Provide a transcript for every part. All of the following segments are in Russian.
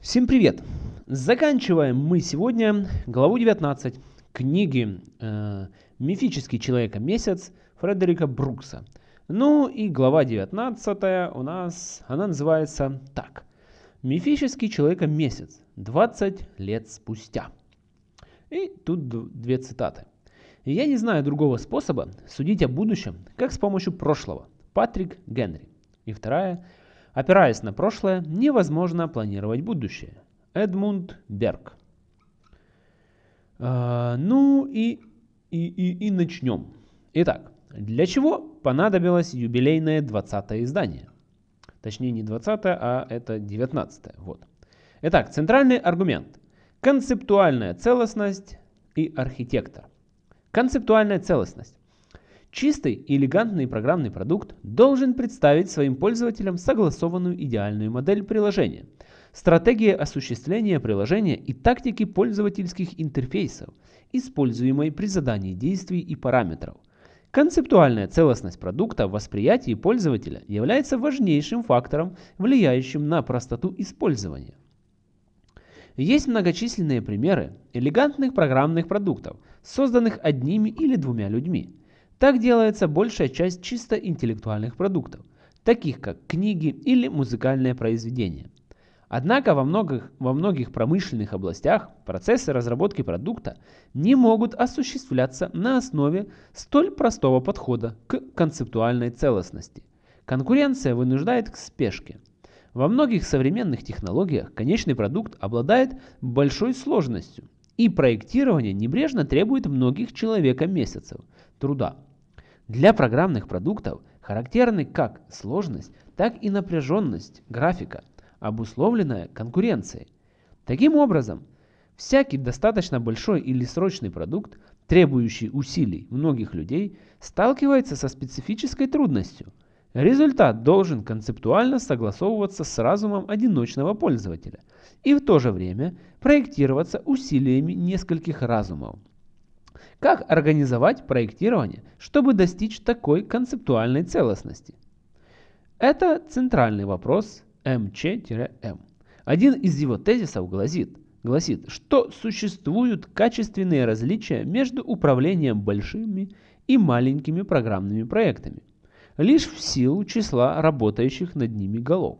Всем привет! Заканчиваем мы сегодня главу 19 книги э, «Мифический человека-месяц» Фредерика Брукса. Ну и глава 19 у нас, она называется так. «Мифический человека-месяц. 20 лет спустя». И тут две цитаты. «Я не знаю другого способа судить о будущем, как с помощью прошлого». Патрик Генри. И вторая – Опираясь на прошлое, невозможно планировать будущее. Эдмунд Берг. А, ну и, и, и, и начнем. Итак, для чего понадобилось юбилейное 20 издание? Точнее не 20, а это 19. Вот. Итак, центральный аргумент. Концептуальная целостность и архитектор. Концептуальная целостность. Чистый и элегантный программный продукт должен представить своим пользователям согласованную идеальную модель приложения, стратегии осуществления приложения и тактики пользовательских интерфейсов, используемой при задании действий и параметров. Концептуальная целостность продукта в восприятии пользователя является важнейшим фактором, влияющим на простоту использования. Есть многочисленные примеры элегантных программных продуктов, созданных одними или двумя людьми. Так делается большая часть чисто интеллектуальных продуктов, таких как книги или музыкальные произведения. Однако во многих, во многих промышленных областях процессы разработки продукта не могут осуществляться на основе столь простого подхода к концептуальной целостности. Конкуренция вынуждает к спешке. Во многих современных технологиях конечный продукт обладает большой сложностью, и проектирование небрежно требует многих человека месяцев труда. Для программных продуктов характерны как сложность, так и напряженность графика, обусловленная конкуренцией. Таким образом, всякий достаточно большой или срочный продукт, требующий усилий многих людей, сталкивается со специфической трудностью. Результат должен концептуально согласовываться с разумом одиночного пользователя и в то же время проектироваться усилиями нескольких разумов. Как организовать проектирование, чтобы достичь такой концептуальной целостности? Это центральный вопрос МЧ-М. Один из его тезисов гласит, гласит, что существуют качественные различия между управлением большими и маленькими программными проектами, лишь в силу числа работающих над ними голов.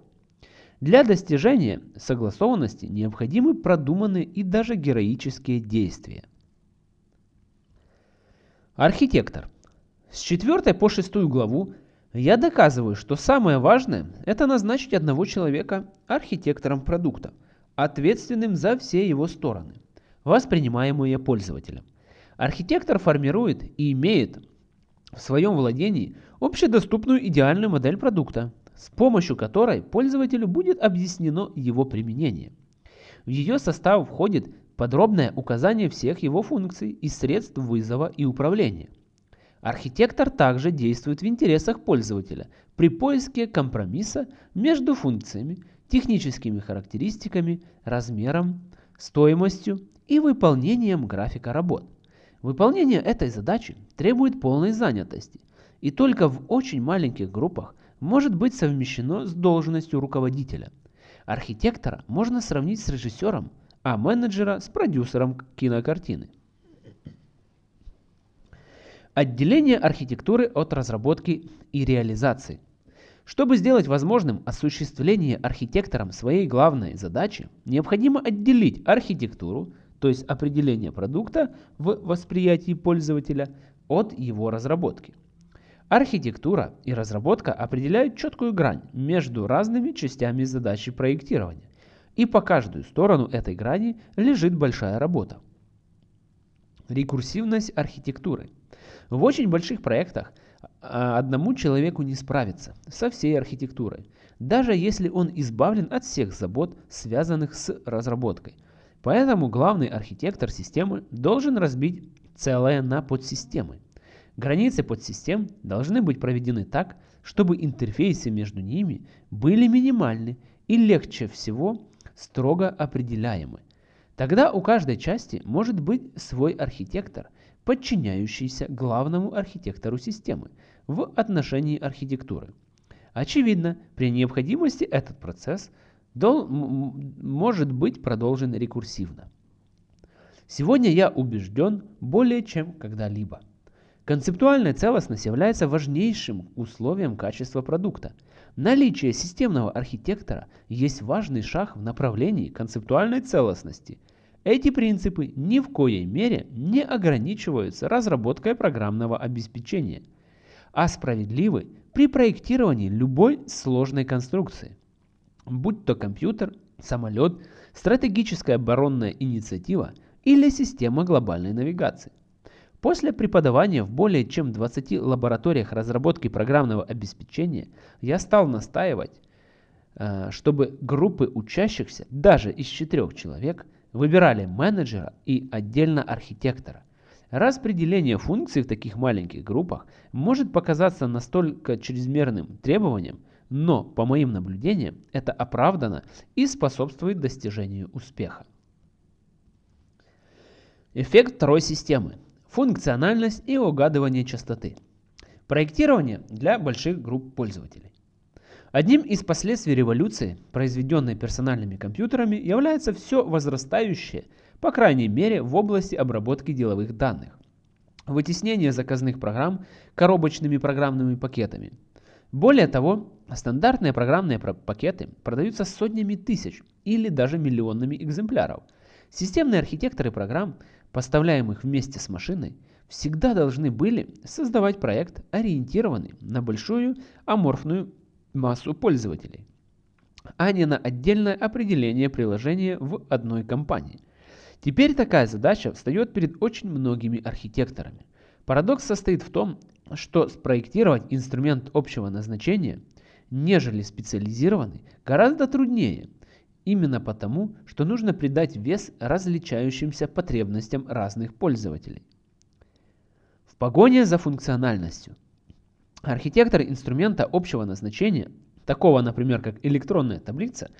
Для достижения согласованности необходимы продуманные и даже героические действия – Архитектор. С 4 по 6 главу я доказываю, что самое важное – это назначить одного человека архитектором продукта, ответственным за все его стороны, воспринимаемые пользователем. Архитектор формирует и имеет в своем владении общедоступную идеальную модель продукта, с помощью которой пользователю будет объяснено его применение. В ее состав входит подробное указание всех его функций и средств вызова и управления. Архитектор также действует в интересах пользователя при поиске компромисса между функциями, техническими характеристиками, размером, стоимостью и выполнением графика работ. Выполнение этой задачи требует полной занятости, и только в очень маленьких группах может быть совмещено с должностью руководителя. Архитектора можно сравнить с режиссером – а менеджера с продюсером кинокартины. Отделение архитектуры от разработки и реализации. Чтобы сделать возможным осуществление архитектором своей главной задачи, необходимо отделить архитектуру, то есть определение продукта в восприятии пользователя, от его разработки. Архитектура и разработка определяют четкую грань между разными частями задачи проектирования и по каждую сторону этой грани лежит большая работа. Рекурсивность архитектуры. В очень больших проектах а, одному человеку не справиться со всей архитектурой, даже если он избавлен от всех забот, связанных с разработкой. Поэтому главный архитектор системы должен разбить целое на подсистемы. Границы подсистем должны быть проведены так, чтобы интерфейсы между ними были минимальны и легче всего строго определяемы. Тогда у каждой части может быть свой архитектор, подчиняющийся главному архитектору системы в отношении архитектуры. Очевидно, при необходимости этот процесс может быть продолжен рекурсивно. Сегодня я убежден более чем когда-либо. Концептуальная целостность является важнейшим условием качества продукта. Наличие системного архитектора есть важный шаг в направлении концептуальной целостности. Эти принципы ни в коей мере не ограничиваются разработкой программного обеспечения, а справедливы при проектировании любой сложной конструкции. Будь то компьютер, самолет, стратегическая оборонная инициатива или система глобальной навигации. После преподавания в более чем 20 лабораториях разработки программного обеспечения я стал настаивать, э, чтобы группы учащихся, даже из четырех человек, выбирали менеджера и отдельно архитектора. Распределение функций в таких маленьких группах может показаться настолько чрезмерным требованием, но, по моим наблюдениям, это оправдано и способствует достижению успеха. Эффект второй системы – функциональность и угадывание частоты. Проектирование для больших групп пользователей. Одним из последствий революции, произведенной персональными компьютерами, является все возрастающее, по крайней мере в области обработки деловых данных. Вытеснение заказных программ коробочными программными пакетами. Более того, стандартные программные пакеты продаются сотнями тысяч или даже миллионами экземпляров. Системные архитекторы программ поставляемых вместе с машиной, всегда должны были создавать проект, ориентированный на большую аморфную массу пользователей, а не на отдельное определение приложения в одной компании. Теперь такая задача встает перед очень многими архитекторами. Парадокс состоит в том, что спроектировать инструмент общего назначения, нежели специализированный, гораздо труднее – Именно потому, что нужно придать вес различающимся потребностям разных пользователей. В погоне за функциональностью. Архитектор инструмента общего назначения, такого, например, как электронная таблица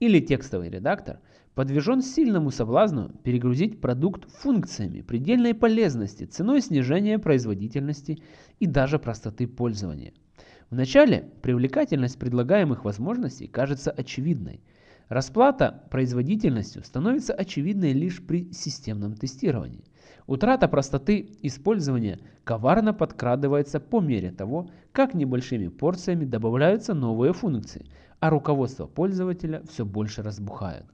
или текстовый редактор, подвержен сильному соблазну перегрузить продукт функциями предельной полезности ценой снижения производительности и даже простоты пользования. Вначале привлекательность предлагаемых возможностей кажется очевидной – Расплата производительностью становится очевидной лишь при системном тестировании. Утрата простоты использования коварно подкрадывается по мере того, как небольшими порциями добавляются новые функции, а руководство пользователя все больше разбухает.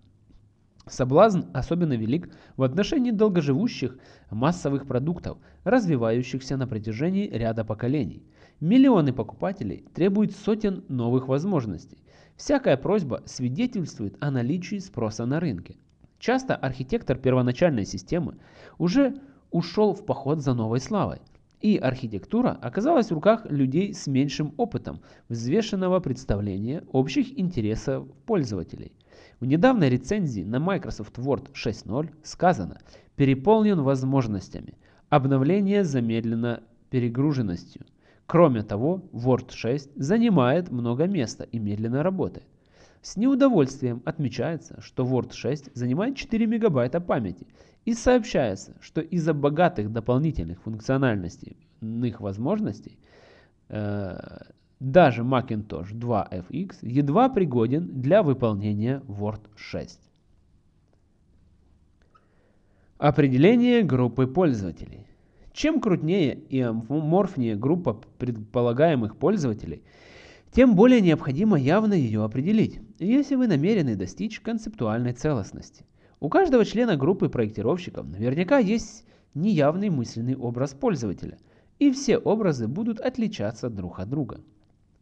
Соблазн особенно велик в отношении долгоживущих массовых продуктов, развивающихся на протяжении ряда поколений. Миллионы покупателей требуют сотен новых возможностей. Всякая просьба свидетельствует о наличии спроса на рынке. Часто архитектор первоначальной системы уже ушел в поход за новой славой, и архитектура оказалась в руках людей с меньшим опытом взвешенного представления общих интересов пользователей. В недавней рецензии на Microsoft Word 6.0 сказано «переполнен возможностями, обновление замедлено перегруженностью». Кроме того, Word 6 занимает много места и медленно работает. С неудовольствием отмечается, что Word 6 занимает 4 мегабайта памяти и сообщается, что из-за богатых дополнительных функциональностей возможностей э, даже Macintosh 2 FX едва пригоден для выполнения Word 6. Определение группы пользователей. Чем крупнее и аморфнее группа предполагаемых пользователей, тем более необходимо явно ее определить, если вы намерены достичь концептуальной целостности. У каждого члена группы проектировщиков наверняка есть неявный мысленный образ пользователя, и все образы будут отличаться друг от друга.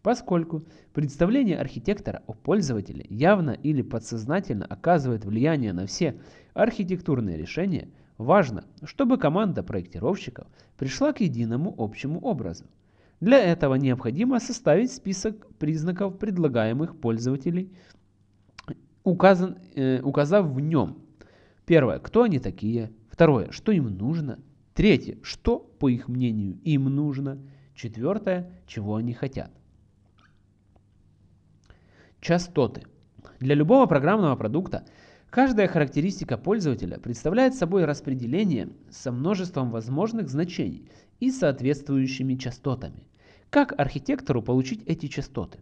Поскольку представление архитектора о пользователе явно или подсознательно оказывает влияние на все архитектурные решения – Важно, чтобы команда проектировщиков пришла к единому общему образу. Для этого необходимо составить список признаков предлагаемых пользователей, указан, э, указав в нем первое, кто они такие, второе, что им нужно, третье, что, по их мнению, им нужно, четвертое, чего они хотят. Частоты. Для любого программного продукта Каждая характеристика пользователя представляет собой распределение со множеством возможных значений и соответствующими частотами. Как архитектору получить эти частоты?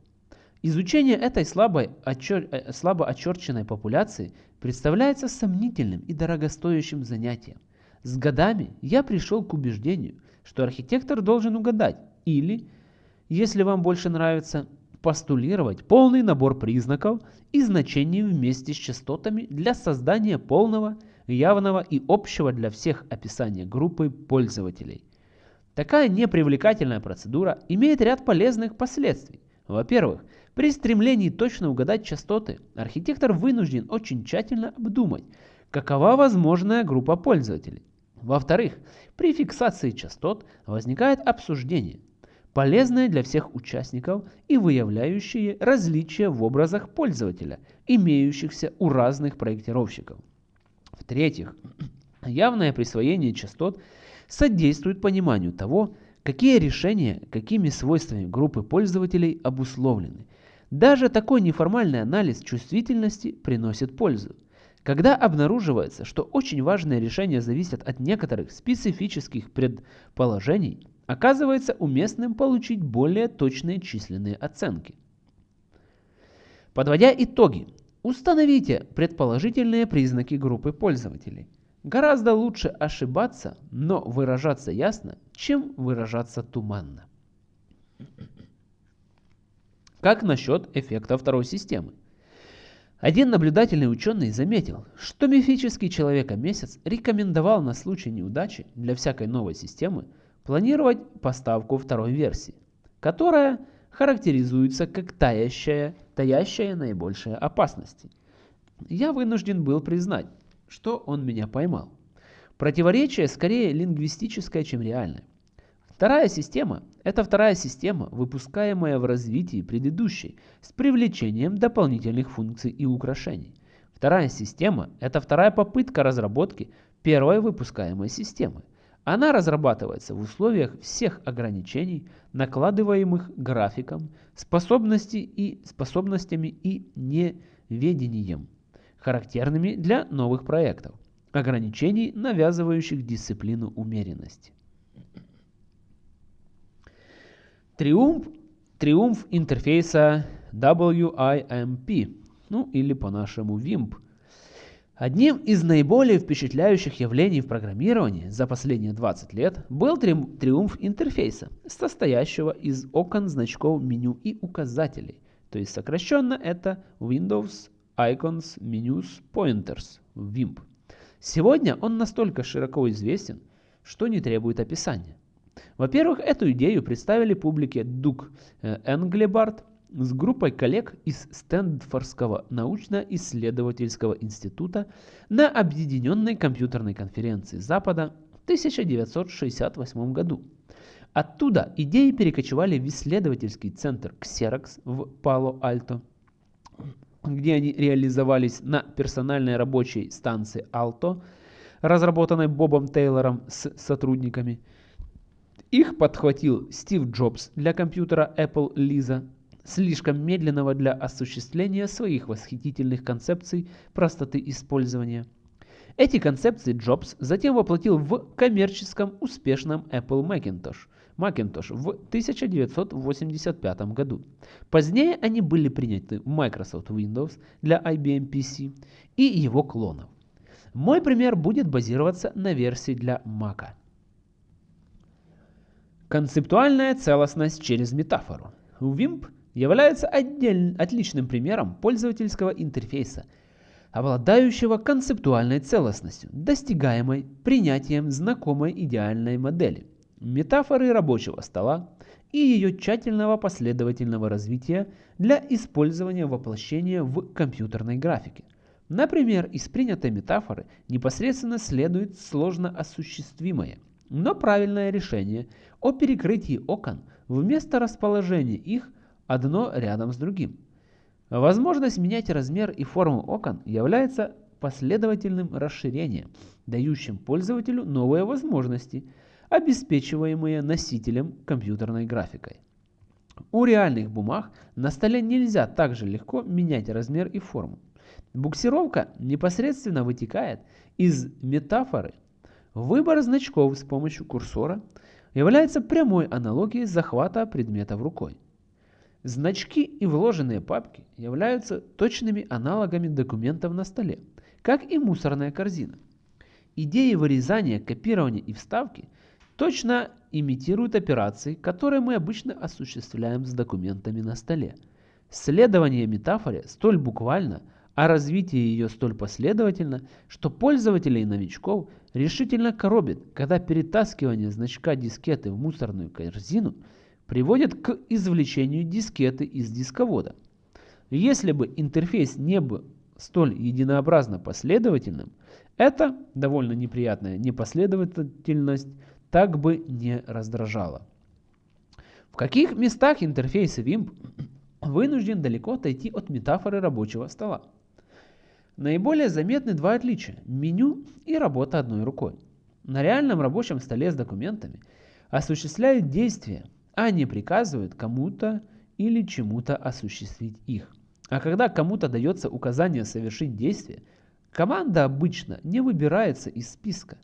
Изучение этой слабой, очер... Э, слабо очерченной популяции представляется сомнительным и дорогостоящим занятием. С годами я пришел к убеждению, что архитектор должен угадать или, если вам больше нравится, постулировать полный набор признаков и значений вместе с частотами для создания полного, явного и общего для всех описания группы пользователей. Такая непривлекательная процедура имеет ряд полезных последствий. Во-первых, при стремлении точно угадать частоты, архитектор вынужден очень тщательно обдумать, какова возможная группа пользователей. Во-вторых, при фиксации частот возникает обсуждение, полезное для всех участников и выявляющее различия в образах пользователя, имеющихся у разных проектировщиков. В-третьих, явное присвоение частот содействует пониманию того, какие решения, какими свойствами группы пользователей обусловлены. Даже такой неформальный анализ чувствительности приносит пользу. Когда обнаруживается, что очень важные решения зависят от некоторых специфических предположений, оказывается уместным получить более точные численные оценки. Подводя итоги, установите предположительные признаки группы пользователей. Гораздо лучше ошибаться, но выражаться ясно, чем выражаться туманно. Как насчет эффекта второй системы? Один наблюдательный ученый заметил, что мифический человека-месяц рекомендовал на случай неудачи для всякой новой системы планировать поставку второй версии, которая характеризуется как таящая, таящая наибольшие опасности. Я вынужден был признать, что он меня поймал. Противоречие скорее лингвистическое, чем реальное. Вторая система – это вторая система, выпускаемая в развитии предыдущей, с привлечением дополнительных функций и украшений. Вторая система – это вторая попытка разработки первой выпускаемой системы – она разрабатывается в условиях всех ограничений, накладываемых графиком, способности и способностями и неведением, характерными для новых проектов, ограничений, навязывающих дисциплину умеренности. Триумф, триумф интерфейса WIMP, ну или по-нашему WIMP – Одним из наиболее впечатляющих явлений в программировании за последние 20 лет был триумф интерфейса, состоящего из окон, значков, меню и указателей. То есть сокращенно это Windows Icons Menus Pointers, WIMP. Сегодня он настолько широко известен, что не требует описания. Во-первых, эту идею представили публике Дук э, Энглебард, с группой коллег из Стэнфордского научно-исследовательского института на Объединенной компьютерной конференции Запада в 1968 году. Оттуда идеи перекочевали в исследовательский центр Xerox в Пало-Альто, где они реализовались на персональной рабочей станции Alto, разработанной Бобом Тейлором с сотрудниками. Их подхватил Стив Джобс для компьютера Apple Lisa слишком медленного для осуществления своих восхитительных концепций простоты использования. Эти концепции Джобс затем воплотил в коммерческом успешном Apple Macintosh, Macintosh в 1985 году. Позднее они были приняты в Microsoft Windows для IBM PC и его клонов. Мой пример будет базироваться на версии для Mac. Концептуальная целостность через метафору. WIMP является отдельным, отличным примером пользовательского интерфейса, обладающего концептуальной целостностью, достигаемой принятием знакомой идеальной модели, метафоры рабочего стола и ее тщательного последовательного развития для использования воплощения в компьютерной графике. Например, из принятой метафоры непосредственно следует сложно осуществимое, но правильное решение о перекрытии окон вместо расположения их одно рядом с другим. Возможность менять размер и форму окон является последовательным расширением, дающим пользователю новые возможности, обеспечиваемые носителем компьютерной графикой. У реальных бумаг на столе нельзя так же легко менять размер и форму. Буксировка непосредственно вытекает из метафоры. Выбор значков с помощью курсора является прямой аналогией захвата предметов рукой. Значки и вложенные папки являются точными аналогами документов на столе, как и мусорная корзина. Идеи вырезания, копирования и вставки точно имитируют операции, которые мы обычно осуществляем с документами на столе. Следование метафоре столь буквально, а развитие ее столь последовательно, что пользователей и новичков решительно коробит, когда перетаскивание значка дискеты в мусорную корзину приводит к извлечению дискеты из дисковода. Если бы интерфейс не был столь единообразно последовательным, эта довольно неприятная непоследовательность так бы не раздражала. В каких местах интерфейс WIMP вынужден далеко отойти от метафоры рабочего стола? Наиболее заметны два отличия – меню и работа одной рукой. На реальном рабочем столе с документами осуществляют действия, а не приказывают кому-то или чему-то осуществить их. А когда кому-то дается указание совершить действие, команда обычно не выбирается из списка,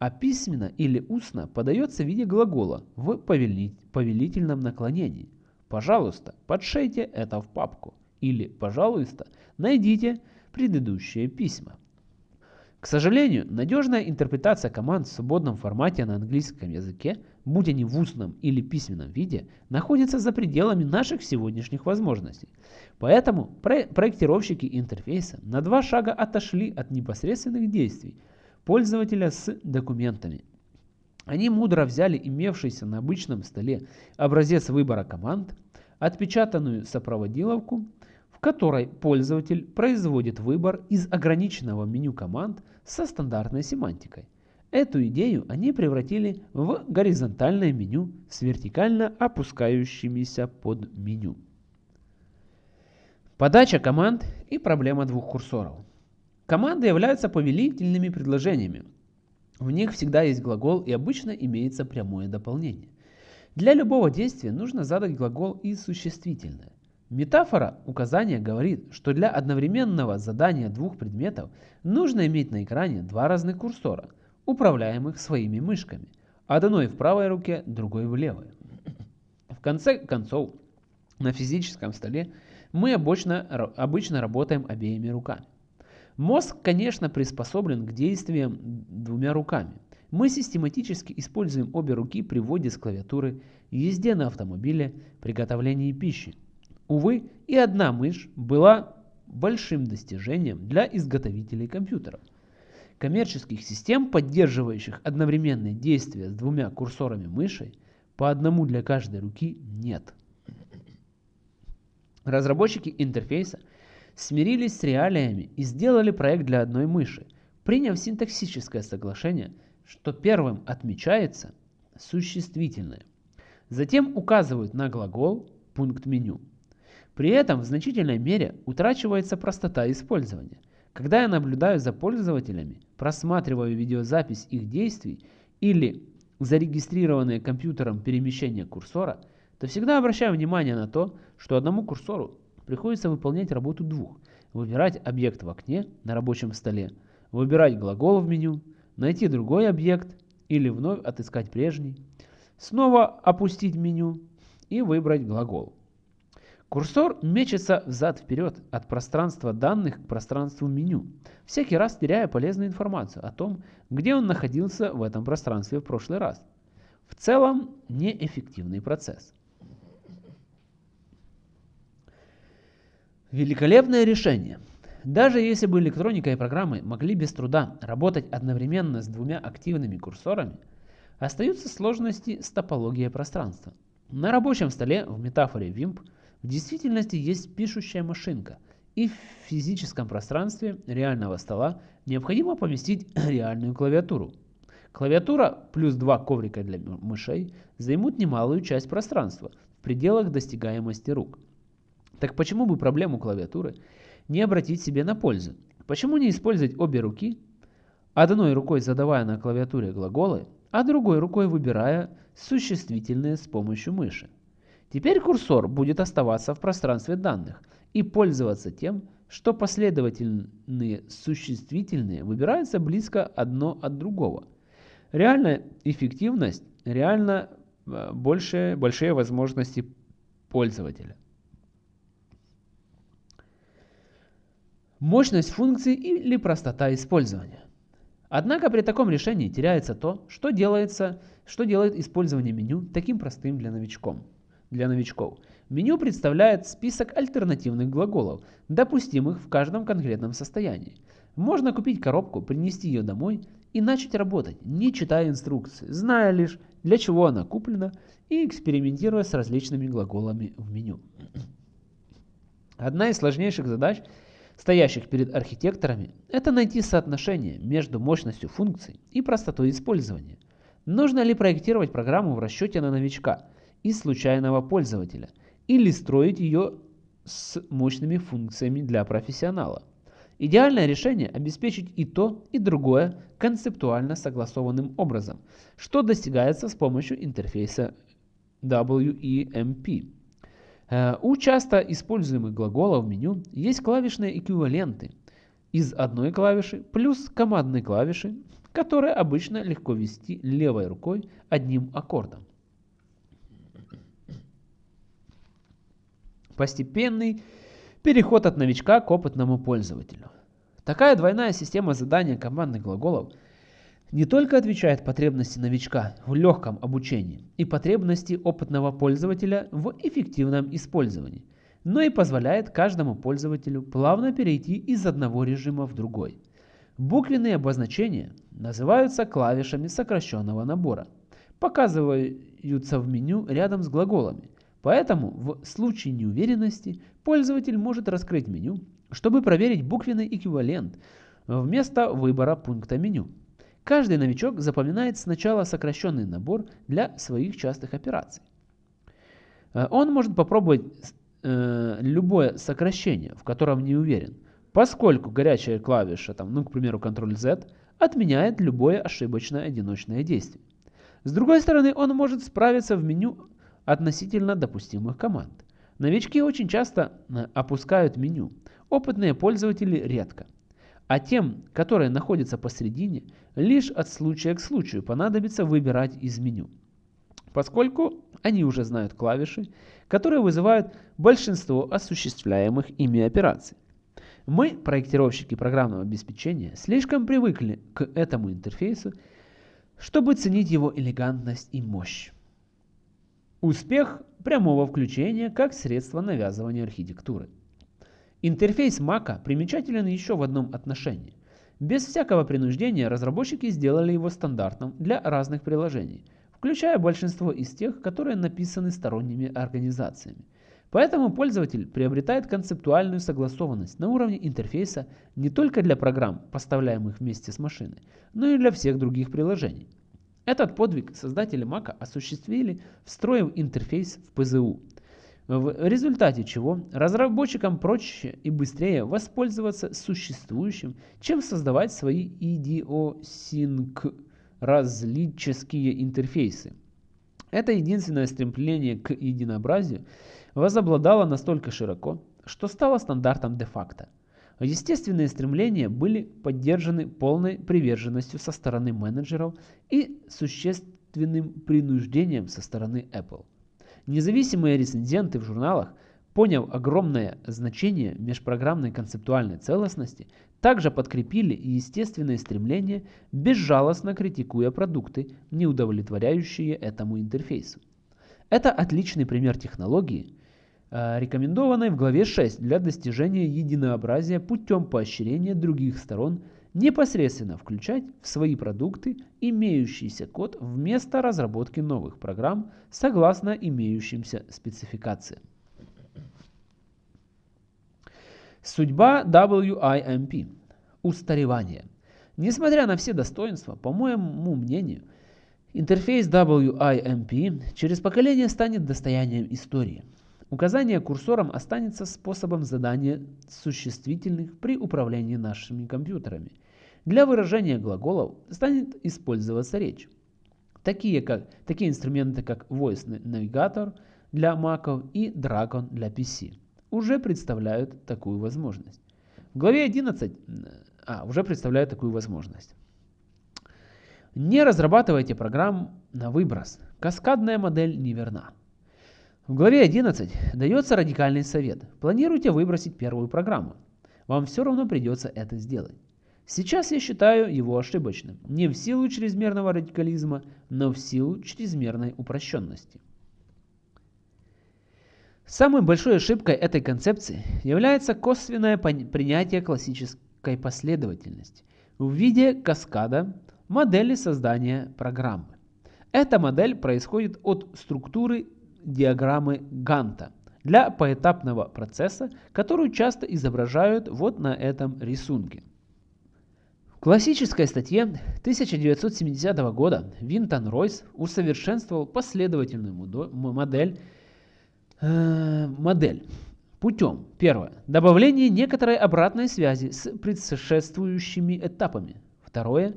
а письменно или устно подается в виде глагола в повелительном наклонении. Пожалуйста, подшейте это в папку. Или, пожалуйста, найдите предыдущие письма. К сожалению, надежная интерпретация команд в свободном формате на английском языке, будь они в устном или письменном виде, находится за пределами наших сегодняшних возможностей. Поэтому про проектировщики интерфейса на два шага отошли от непосредственных действий пользователя с документами. Они мудро взяли имевшийся на обычном столе образец выбора команд, отпечатанную сопроводиловку, которой пользователь производит выбор из ограниченного меню команд со стандартной семантикой. Эту идею они превратили в горизонтальное меню с вертикально опускающимися под меню. Подача команд и проблема двух курсоров. Команды являются повелительными предложениями. В них всегда есть глагол и обычно имеется прямое дополнение. Для любого действия нужно задать глагол и существительное. Метафора указания говорит, что для одновременного задания двух предметов нужно иметь на экране два разных курсора, управляемых своими мышками. Одной в правой руке, другой в левой. В конце концов, на физическом столе мы обычно, обычно работаем обеими руками. Мозг, конечно, приспособлен к действиям двумя руками. Мы систематически используем обе руки при вводе с клавиатуры, езде на автомобиле, приготовлении пищи. Увы, и одна мышь была большим достижением для изготовителей компьютеров. Коммерческих систем, поддерживающих одновременные действия с двумя курсорами мыши, по одному для каждой руки нет. Разработчики интерфейса смирились с реалиями и сделали проект для одной мыши, приняв синтаксическое соглашение, что первым отмечается существительное. Затем указывают на глагол пункт меню. При этом в значительной мере утрачивается простота использования. Когда я наблюдаю за пользователями, просматриваю видеозапись их действий или зарегистрированные компьютером перемещения курсора, то всегда обращаю внимание на то, что одному курсору приходится выполнять работу двух. Выбирать объект в окне на рабочем столе, выбирать глагол в меню, найти другой объект или вновь отыскать прежний, снова опустить меню и выбрать глагол. Курсор мечется взад-вперед от пространства данных к пространству меню, всякий раз теряя полезную информацию о том, где он находился в этом пространстве в прошлый раз. В целом, неэффективный процесс. Великолепное решение. Даже если бы электроника и программы могли без труда работать одновременно с двумя активными курсорами, остаются сложности с топологией пространства. На рабочем столе в метафоре WIMP – в действительности есть пишущая машинка, и в физическом пространстве реального стола необходимо поместить реальную клавиатуру. Клавиатура плюс два коврика для мышей займут немалую часть пространства в пределах достигаемости рук. Так почему бы проблему клавиатуры не обратить себе на пользу? Почему не использовать обе руки, одной рукой задавая на клавиатуре глаголы, а другой рукой выбирая существительные с помощью мыши? Теперь курсор будет оставаться в пространстве данных и пользоваться тем, что последовательные существительные выбираются близко одно от другого. Реальная эффективность, реально э, больше, большие возможности пользователя. Мощность функций или простота использования. Однако при таком решении теряется то, что, делается, что делает использование меню таким простым для новичком для новичков. Меню представляет список альтернативных глаголов, допустимых в каждом конкретном состоянии. Можно купить коробку, принести ее домой и начать работать, не читая инструкции, зная лишь, для чего она куплена и экспериментируя с различными глаголами в меню. Одна из сложнейших задач – стоящих перед архитекторами, это найти соотношение между мощностью функций и простотой использования. Нужно ли проектировать программу в расчете на новичка и случайного пользователя, или строить ее с мощными функциями для профессионала. Идеальное решение – обеспечить и то, и другое концептуально согласованным образом, что достигается с помощью интерфейса WEMP. Э, у часто используемых глаголов в меню есть клавишные эквиваленты из одной клавиши плюс командной клавиши, которые обычно легко ввести левой рукой одним аккордом. Постепенный переход от новичка к опытному пользователю. Такая двойная система задания командных глаголов – не только отвечает потребности новичка в легком обучении и потребности опытного пользователя в эффективном использовании, но и позволяет каждому пользователю плавно перейти из одного режима в другой. Буквенные обозначения называются клавишами сокращенного набора, показываются в меню рядом с глаголами, поэтому в случае неуверенности пользователь может раскрыть меню, чтобы проверить буквенный эквивалент вместо выбора пункта меню. Каждый новичок запоминает сначала сокращенный набор для своих частых операций. Э, он может попробовать э, любое сокращение, в котором не уверен, поскольку горячая клавиша, там, ну, к примеру, Ctrl-Z, отменяет любое ошибочное одиночное действие. С другой стороны, он может справиться в меню относительно допустимых команд. Новички очень часто э, опускают меню, опытные пользователи редко – а тем, которые находятся посередине, лишь от случая к случаю понадобится выбирать из меню, поскольку они уже знают клавиши, которые вызывают большинство осуществляемых ими операций. Мы, проектировщики программного обеспечения, слишком привыкли к этому интерфейсу, чтобы ценить его элегантность и мощь. Успех прямого включения как средство навязывания архитектуры – Интерфейс Mac примечателен еще в одном отношении. Без всякого принуждения разработчики сделали его стандартным для разных приложений, включая большинство из тех, которые написаны сторонними организациями. Поэтому пользователь приобретает концептуальную согласованность на уровне интерфейса не только для программ, поставляемых вместе с машиной, но и для всех других приложений. Этот подвиг создатели Mac осуществили, встроив интерфейс в ПЗУ – в результате чего разработчикам проще и быстрее воспользоваться существующим, чем создавать свои идиосинкразлические интерфейсы. Это единственное стремление к единообразию возобладало настолько широко, что стало стандартом де-факто. Естественные стремления были поддержаны полной приверженностью со стороны менеджеров и существенным принуждением со стороны Apple. Независимые рецензенты в журналах, поняв огромное значение межпрограммной концептуальной целостности, также подкрепили естественное стремление, безжалостно критикуя продукты, не удовлетворяющие этому интерфейсу. Это отличный пример технологии, рекомендованной в главе 6 для достижения единообразия путем поощрения других сторон непосредственно включать в свои продукты имеющийся код вместо разработки новых программ согласно имеющимся спецификациям. Судьба WIMP. Устаревание. Несмотря на все достоинства, по моему мнению, интерфейс WIMP через поколение станет достоянием истории. Указание курсором останется способом задания существительных при управлении нашими компьютерами. Для выражения глаголов станет использоваться речь. Такие, как, такие инструменты, как Voice Navigator для Mac и Dragon для PC, уже представляют такую возможность. В главе 11 а, уже представляют такую возможность. Не разрабатывайте программ на выброс. Каскадная модель неверна. В главе 11 дается радикальный совет. Планируйте выбросить первую программу. вам все равно придется это сделать. Сейчас я считаю его ошибочным, не в силу чрезмерного радикализма, но в силу чрезмерной упрощенности. Самой большой ошибкой этой концепции является косвенное принятие классической последовательности в виде каскада модели создания программы. Эта модель происходит от структуры диаграммы Ганта для поэтапного процесса, которую часто изображают вот на этом рисунке. В классической статье 1970 года Винтон Ройс усовершенствовал последовательную модель Э, модель путем, первое, добавление некоторой обратной связи с предшествующими этапами. Второе,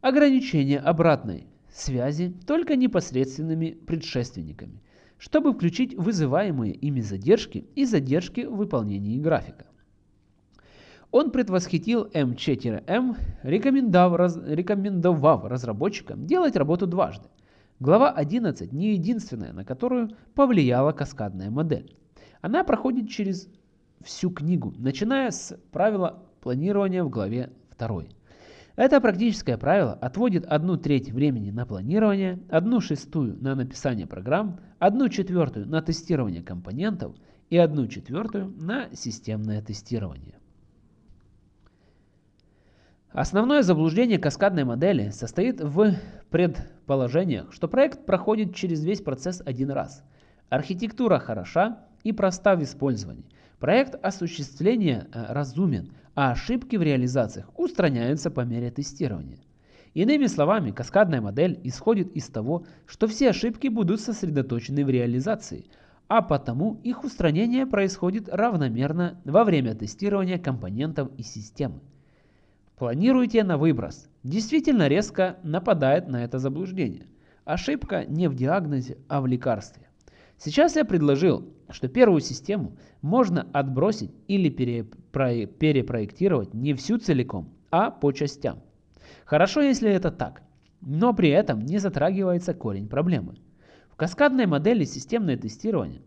ограничение обратной связи только непосредственными предшественниками, чтобы включить вызываемые ими задержки и задержки в выполнении графика. Он предвосхитил M4M, рекомендовав, рекомендовав разработчикам делать работу дважды – Глава 11 не единственная, на которую повлияла каскадная модель. Она проходит через всю книгу, начиная с правила планирования в главе 2. Это практическое правило отводит одну треть времени на планирование, одну шестую на написание программ, одну четвертую на тестирование компонентов и одну четвертую на системное тестирование. Основное заблуждение каскадной модели состоит в предположениях, что проект проходит через весь процесс один раз. Архитектура хороша и проста в использовании. Проект осуществления э, разумен, а ошибки в реализациях устраняются по мере тестирования. Иными словами, каскадная модель исходит из того, что все ошибки будут сосредоточены в реализации, а потому их устранение происходит равномерно во время тестирования компонентов и системы. Планируете на выброс. Действительно резко нападает на это заблуждение. Ошибка не в диагнозе, а в лекарстве. Сейчас я предложил, что первую систему можно отбросить или перепро перепроектировать не всю целиком, а по частям. Хорошо, если это так, но при этом не затрагивается корень проблемы. В каскадной модели системное тестирование,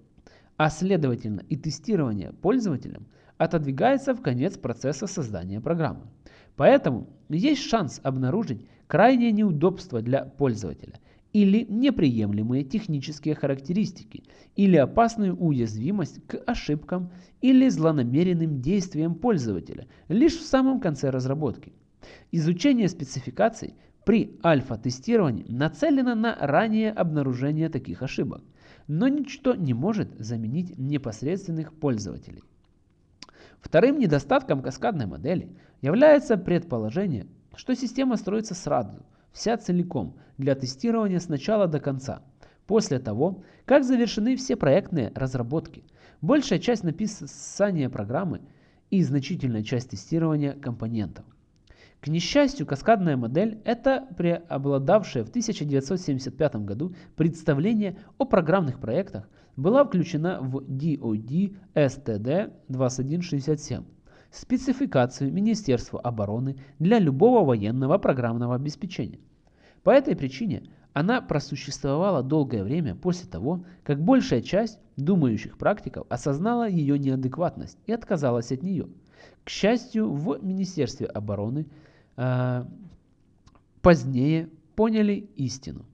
а следовательно и тестирование пользователем, отодвигается в конец процесса создания программы. Поэтому есть шанс обнаружить крайнее неудобство для пользователя или неприемлемые технические характеристики, или опасную уязвимость к ошибкам или злонамеренным действиям пользователя лишь в самом конце разработки. Изучение спецификаций при альфа-тестировании нацелено на раннее обнаружение таких ошибок, но ничто не может заменить непосредственных пользователей. Вторым недостатком каскадной модели является предположение, что система строится сразу, вся целиком, для тестирования с начала до конца, после того, как завершены все проектные разработки, большая часть написания программы и значительная часть тестирования компонентов. К несчастью, каскадная модель – это преобладавшее в 1975 году представление о программных проектах, была включена в DoD STD 2167 спецификацию Министерства обороны для любого военного программного обеспечения. По этой причине она просуществовала долгое время после того, как большая часть думающих практиков осознала ее неадекватность и отказалась от нее. К счастью, в Министерстве обороны э, позднее поняли истину.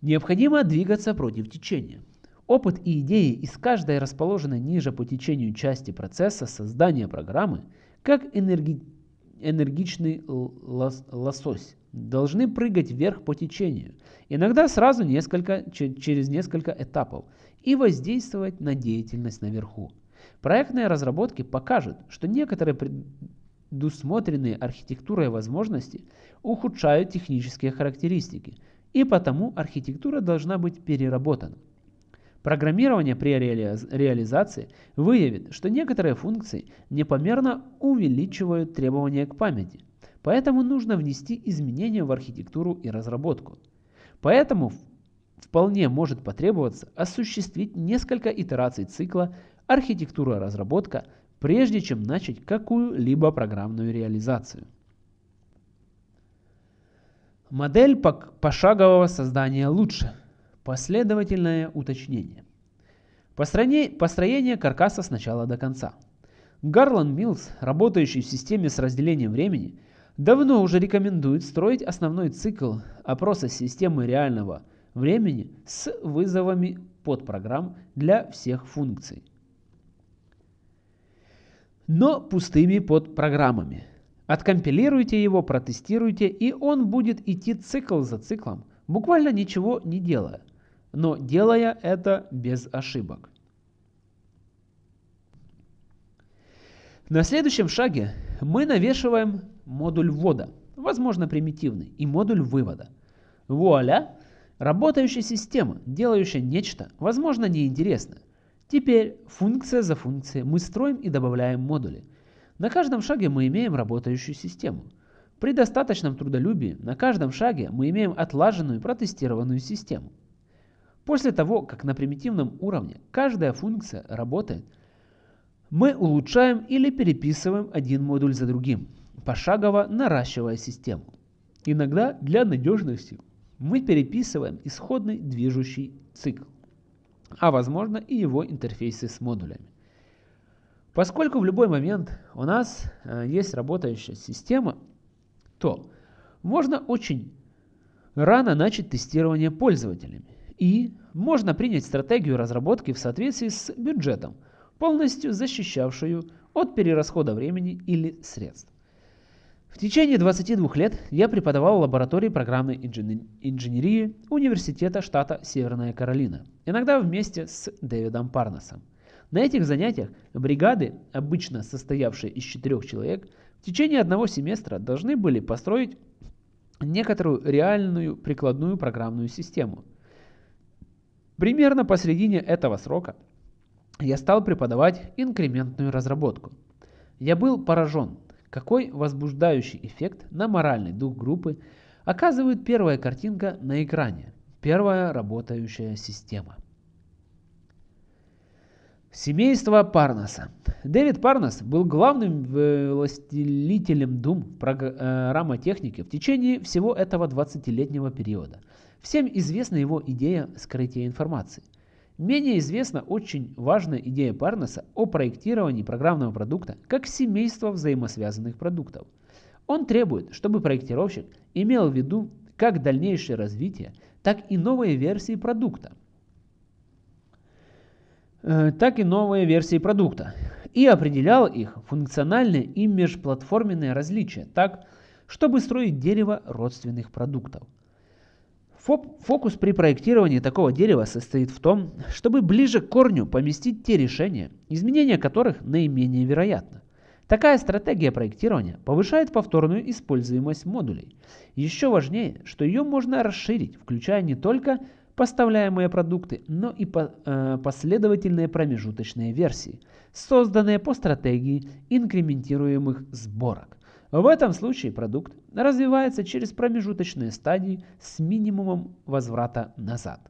Необходимо двигаться против течения. Опыт и идеи из каждой расположенной ниже по течению части процесса создания программы, как энерги... энергичный лос... лосось, должны прыгать вверх по течению, иногда сразу несколько, через несколько этапов, и воздействовать на деятельность наверху. Проектные разработки покажут, что некоторые предусмотренные архитектурой возможности ухудшают технические характеристики – и потому архитектура должна быть переработана. Программирование при реализации выявит, что некоторые функции непомерно увеличивают требования к памяти, поэтому нужно внести изменения в архитектуру и разработку. Поэтому вполне может потребоваться осуществить несколько итераций цикла архитектура-разработка, прежде чем начать какую-либо программную реализацию. Модель пошагового создания лучше. Последовательное уточнение. Построение, каркаса с начала до конца. Гарлан Милс, работающий в системе с разделением времени, давно уже рекомендует строить основной цикл опроса системы реального времени с вызовами подпрограмм для всех функций. Но пустыми подпрограммами. Откомпилируйте его, протестируйте, и он будет идти цикл за циклом, буквально ничего не делая, но делая это без ошибок. На следующем шаге мы навешиваем модуль ввода, возможно примитивный, и модуль вывода. Вуаля! Работающая система, делающая нечто, возможно неинтересное. Теперь функция за функцией мы строим и добавляем модули. На каждом шаге мы имеем работающую систему. При достаточном трудолюбии на каждом шаге мы имеем отлаженную протестированную систему. После того, как на примитивном уровне каждая функция работает, мы улучшаем или переписываем один модуль за другим, пошагово наращивая систему. Иногда для надежности мы переписываем исходный движущий цикл, а возможно и его интерфейсы с модулями. Поскольку в любой момент у нас э, есть работающая система, то можно очень рано начать тестирование пользователями. И можно принять стратегию разработки в соответствии с бюджетом – полностью защищавшую от перерасхода времени или средств. В течение 22 лет я преподавал в лаборатории программной инженерии Университета штата Северная Каролина, иногда вместе с Дэвидом Парносом. На этих занятиях бригады, обычно состоявшие из четырех человек, в течение одного семестра должны были построить некоторую реальную прикладную программную систему. Примерно посередине этого срока я стал преподавать инкрементную разработку. Я был поражен, какой возбуждающий эффект на моральный дух группы оказывает первая картинка на экране, первая работающая система. Семейство Парнаса. Дэвид Парнас был главным властелителем дум программотехники э, в течение всего этого 20-летнего периода. Всем известна его идея скрытия информации – Менее известна очень важная идея Парнеса о проектировании программного продукта как семейства взаимосвязанных продуктов. Он требует, чтобы проектировщик имел в виду как дальнейшее развитие, так и новые версии продукта. Э, так и новые версии продукта. И определял их функциональные и межплатформенные различия так, чтобы строить дерево родственных продуктов. Фокус при проектировании такого дерева состоит в том, чтобы ближе к корню поместить те решения, изменения которых наименее вероятно. Такая стратегия проектирования повышает повторную используемость модулей. Еще важнее, что ее можно расширить, включая не только поставляемые продукты, но и э, последовательные промежуточные версии, созданные по стратегии инкрементируемых сборок. В этом случае продукт развивается через промежуточные стадии с минимумом возврата назад.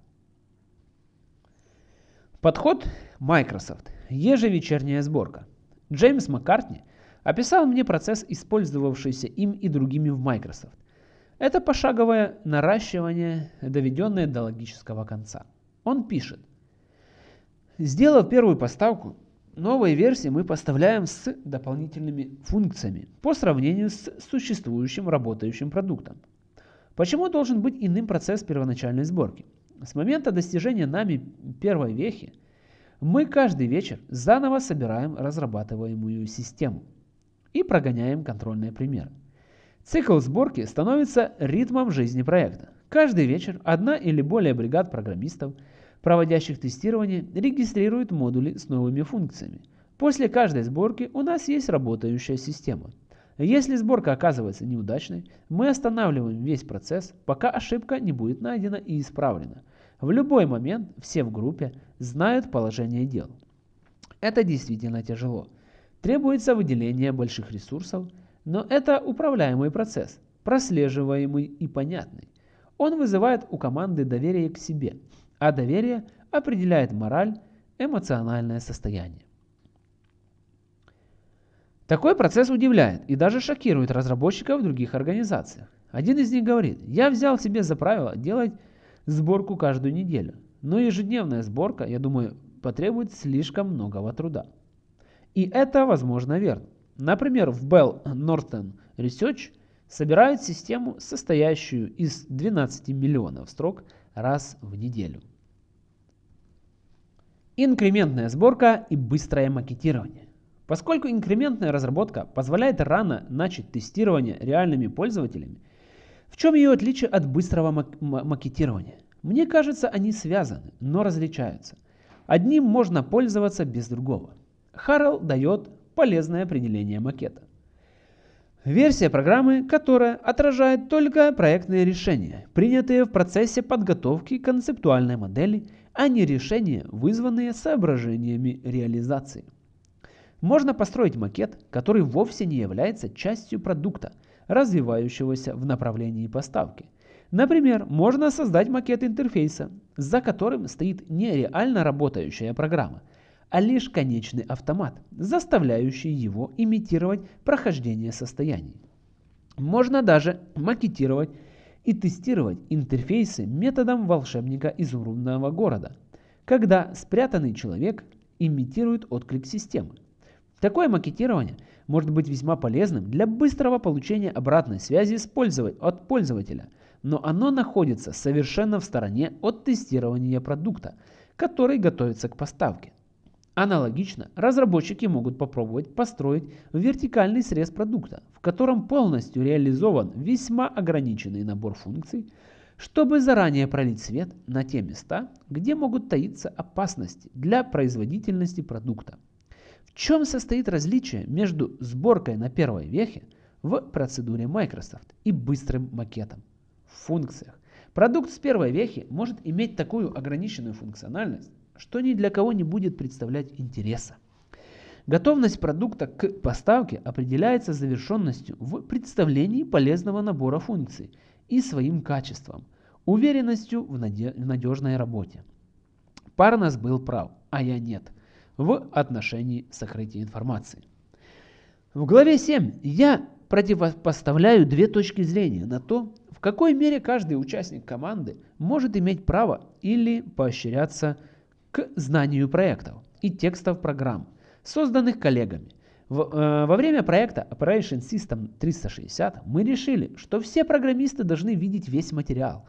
Подход Microsoft. Ежевечерняя сборка. Джеймс Маккартни описал мне процесс, использовавшийся им и другими в Microsoft. Это пошаговое наращивание, доведенное до логического конца. Он пишет. Сделав первую поставку, Новые версии мы поставляем с дополнительными функциями по сравнению с существующим работающим продуктом. Почему должен быть иным процесс первоначальной сборки? С момента достижения нами первой вехи мы каждый вечер заново собираем разрабатываемую систему и прогоняем контрольные примеры. Цикл сборки становится ритмом жизни проекта. Каждый вечер одна или более бригад программистов – проводящих тестирование, регистрируют модули с новыми функциями. После каждой сборки у нас есть работающая система. Если сборка оказывается неудачной, мы останавливаем весь процесс, пока ошибка не будет найдена и исправлена. В любой момент все в группе знают положение дел. Это действительно тяжело. Требуется выделение больших ресурсов, но это управляемый процесс, прослеживаемый и понятный. Он вызывает у команды доверие к себе – а доверие определяет мораль, эмоциональное состояние. Такой процесс удивляет и даже шокирует разработчиков в других организациях. Один из них говорит, я взял себе за правило делать сборку каждую неделю, но ежедневная сборка, я думаю, потребует слишком многого труда. И это, возможно, верно. Например, в Bell Northern Research собирают систему, состоящую из 12 миллионов строк раз в неделю. Инкрементная сборка и быстрое макетирование. Поскольку инкрементная разработка позволяет рано начать тестирование реальными пользователями, в чем ее отличие от быстрого мак макетирования? Мне кажется, они связаны, но различаются. Одним можно пользоваться без другого. Харрелл дает полезное определение макета. Версия программы, которая отражает только проектные решения, принятые в процессе подготовки концептуальной модели, а не решения, вызванные соображениями реализации. Можно построить макет, который вовсе не является частью продукта, развивающегося в направлении поставки. Например, можно создать макет интерфейса, за которым стоит не реально работающая программа, а лишь конечный автомат, заставляющий его имитировать прохождение состояний. Можно даже макетировать и тестировать интерфейсы методом волшебника изумрудного города, когда спрятанный человек имитирует отклик системы. Такое макетирование может быть весьма полезным для быстрого получения обратной связи от пользователя, но оно находится совершенно в стороне от тестирования продукта, который готовится к поставке. Аналогично, разработчики могут попробовать построить вертикальный срез продукта, в котором полностью реализован весьма ограниченный набор функций, чтобы заранее пролить свет на те места, где могут таиться опасности для производительности продукта. В чем состоит различие между сборкой на первой вехе в процедуре Microsoft и быстрым макетом? В функциях. Продукт с первой вехи может иметь такую ограниченную функциональность, что ни для кого не будет представлять интереса. Готовность продукта к поставке определяется завершенностью в представлении полезного набора функций и своим качеством, уверенностью в, наде в надежной работе. Парнас был прав, а я нет, в отношении сокрытия информации. В главе 7 я противопоставляю две точки зрения на то, в какой мере каждый участник команды может иметь право или поощряться к знанию проектов и текстов программ, созданных коллегами. Э, во время проекта Operation System 360 мы решили, что все программисты должны видеть весь материал.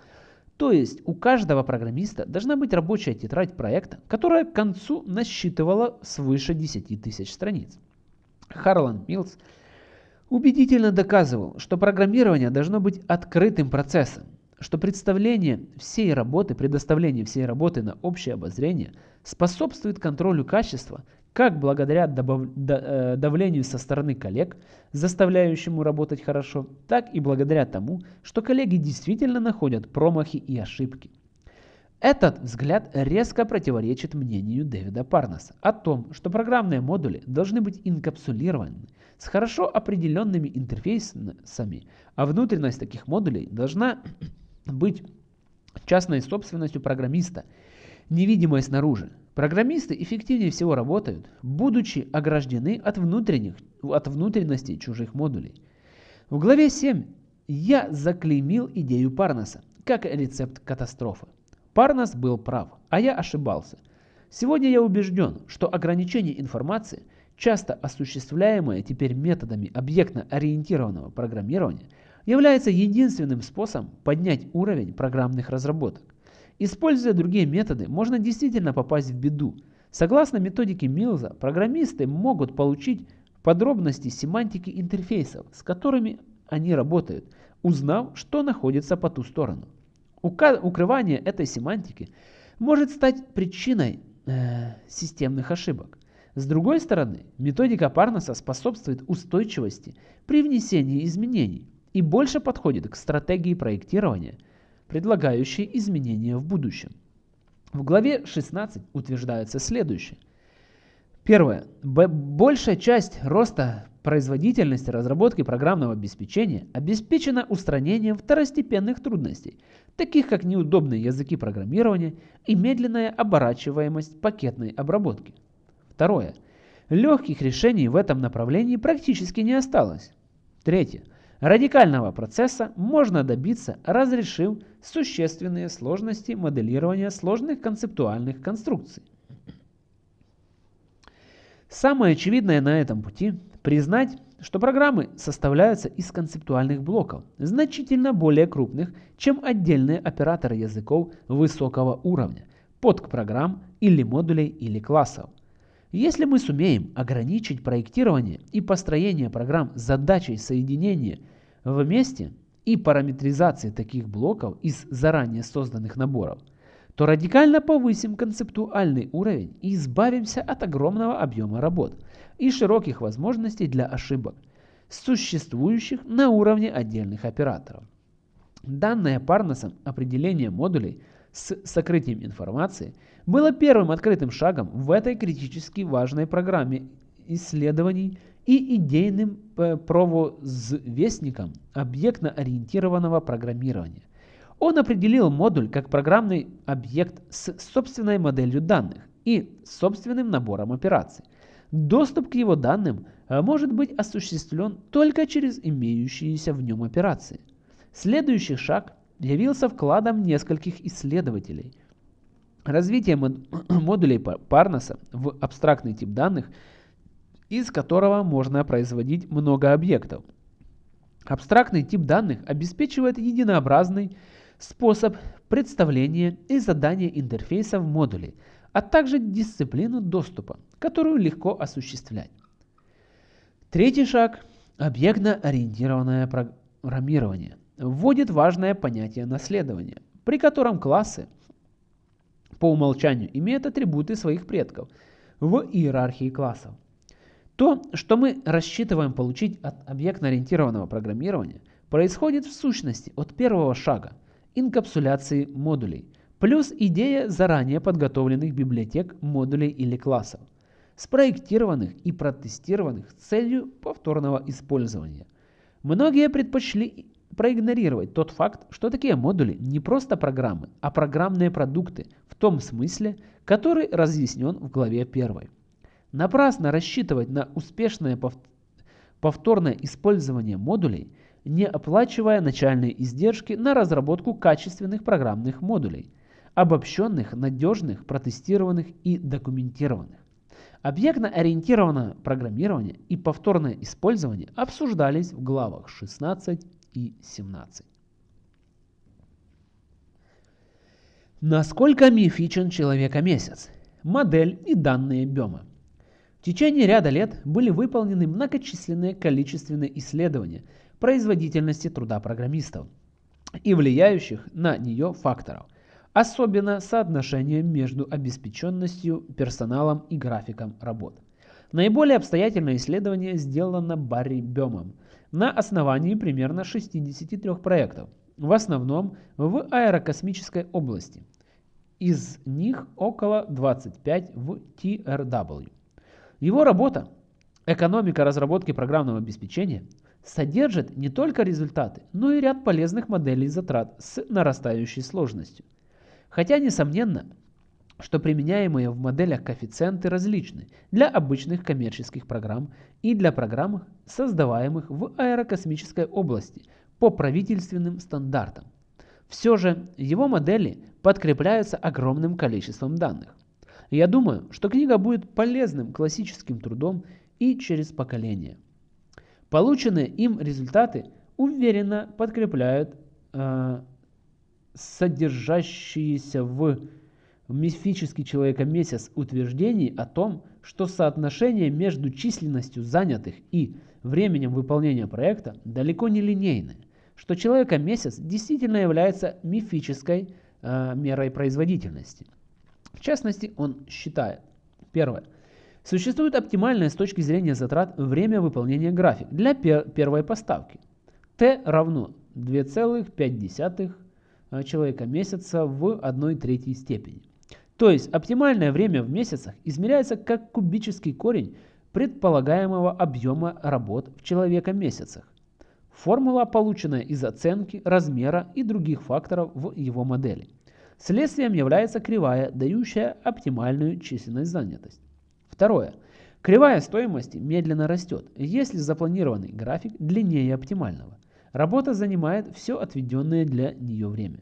То есть у каждого программиста должна быть рабочая тетрадь проекта, которая к концу насчитывала свыше 10 тысяч страниц. Харлан Милс убедительно доказывал, что программирование должно быть открытым процессом, что представление всей работы, предоставление всей работы на общее обозрение способствует контролю качества как благодаря добав, э, давлению со стороны коллег, заставляющему работать хорошо, так и благодаря тому, что коллеги действительно находят промахи и ошибки. Этот взгляд резко противоречит мнению Дэвида Парнаса о том, что программные модули должны быть инкапсулированы с хорошо определенными интерфейсами, а внутренность таких модулей должна быть частной собственностью программиста, невидимой снаружи. Программисты эффективнее всего работают, будучи ограждены от, внутренних, от внутренностей чужих модулей. В главе 7 я заклеймил идею Парнаса как рецепт катастрофы. Парнас был прав, а я ошибался. Сегодня я убежден, что ограничение информации, часто осуществляемое теперь методами объектно-ориентированного программирования – является единственным способом поднять уровень программных разработок. Используя другие методы, можно действительно попасть в беду. Согласно методике Милза, программисты могут получить подробности семантики интерфейсов, с которыми они работают, узнав, что находится по ту сторону. Укрывание этой семантики может стать причиной э, системных ошибок. С другой стороны, методика Парнаса способствует устойчивости при внесении изменений и больше подходит к стратегии проектирования, предлагающей изменения в будущем. В главе 16 утверждается следующее. Первое. Большая часть роста производительности разработки программного обеспечения обеспечена устранением второстепенных трудностей, таких как неудобные языки программирования и медленная оборачиваемость пакетной обработки. Второе. Легких решений в этом направлении практически не осталось. Третье. Радикального процесса можно добиться, разрешив существенные сложности моделирования сложных концептуальных конструкций. Самое очевидное на этом пути – признать, что программы составляются из концептуальных блоков, значительно более крупных, чем отдельные операторы языков высокого уровня, подпрограмм или модулей или классов. Если мы сумеем ограничить проектирование и построение программ задачей соединения вместе и параметризации таких блоков из заранее созданных наборов – то радикально повысим концептуальный уровень и избавимся от огромного объема работ и широких возможностей для ошибок, существующих на уровне отдельных операторов. Данное Парносом определение модулей с сокрытием информации было первым открытым шагом в этой критически важной программе исследований и идейным э, провозвестником объектно-ориентированного программирования. Он определил модуль как программный объект с собственной моделью данных и собственным набором операций. Доступ к его данным э, может быть осуществлен только через имеющиеся в нем операции. Следующий шаг явился вкладом нескольких исследователей. Развитие модулей Парнаса в абстрактный тип данных, из которого можно производить много объектов. Абстрактный тип данных обеспечивает единообразный способ представления и задания интерфейса в модуле, а также дисциплину доступа, которую легко осуществлять. Третий шаг – объектно-ориентированное программирование вводит важное понятие наследования, при котором классы по умолчанию имеют атрибуты своих предков в иерархии классов. То, что мы рассчитываем получить от объектно-ориентированного программирования, происходит в сущности от первого шага – инкапсуляции модулей, плюс идея заранее подготовленных библиотек модулей или классов, спроектированных и протестированных с целью повторного использования. Многие предпочли проигнорировать тот факт, что такие модули не просто программы, а программные продукты в том смысле, который разъяснен в главе 1. Напрасно рассчитывать на успешное повторное использование модулей – не оплачивая начальные издержки на разработку качественных программных модулей, обобщенных, надежных, протестированных и документированных. Объектно-ориентированное программирование и повторное использование обсуждались в главах 16 и 17. Насколько мифичен человека-месяц? Модель и данные Бема. В течение ряда лет были выполнены многочисленные количественные исследования – производительности труда программистов и влияющих на нее факторов, особенно соотношение между обеспеченностью персоналом и графиком работ. Наиболее обстоятельное исследование сделано Барри Бемом на основании примерно 63 проектов, в основном в аэрокосмической области. Из них около 25 в TRW. Его работа «Экономика разработки программного обеспечения» содержит не только результаты, но и ряд полезных моделей затрат с нарастающей сложностью. Хотя несомненно, что применяемые в моделях коэффициенты различны для обычных коммерческих программ и для программ, создаваемых в аэрокосмической области по правительственным стандартам. Все же его модели подкрепляются огромным количеством данных. Я думаю, что книга будет полезным классическим трудом и через поколения. Полученные им результаты уверенно подкрепляют э, содержащиеся в мифический человека-месяц утверждений о том, что соотношение между численностью занятых и временем выполнения проекта далеко не линейное, что человека-месяц действительно является мифической э, мерой производительности. В частности, он считает, первое, Существует оптимальное с точки зрения затрат время выполнения график для пер первой поставки. T равно 2,5 э, человека месяца в 1 третьей степени. То есть оптимальное время в месяцах измеряется как кубический корень предполагаемого объема работ в человека месяцах. Формула, полученная из оценки, размера и других факторов в его модели. Следствием является кривая, дающая оптимальную численность занятость. Второе. Кривая стоимости медленно растет, если запланированный график длиннее оптимального. Работа занимает все отведенное для нее время.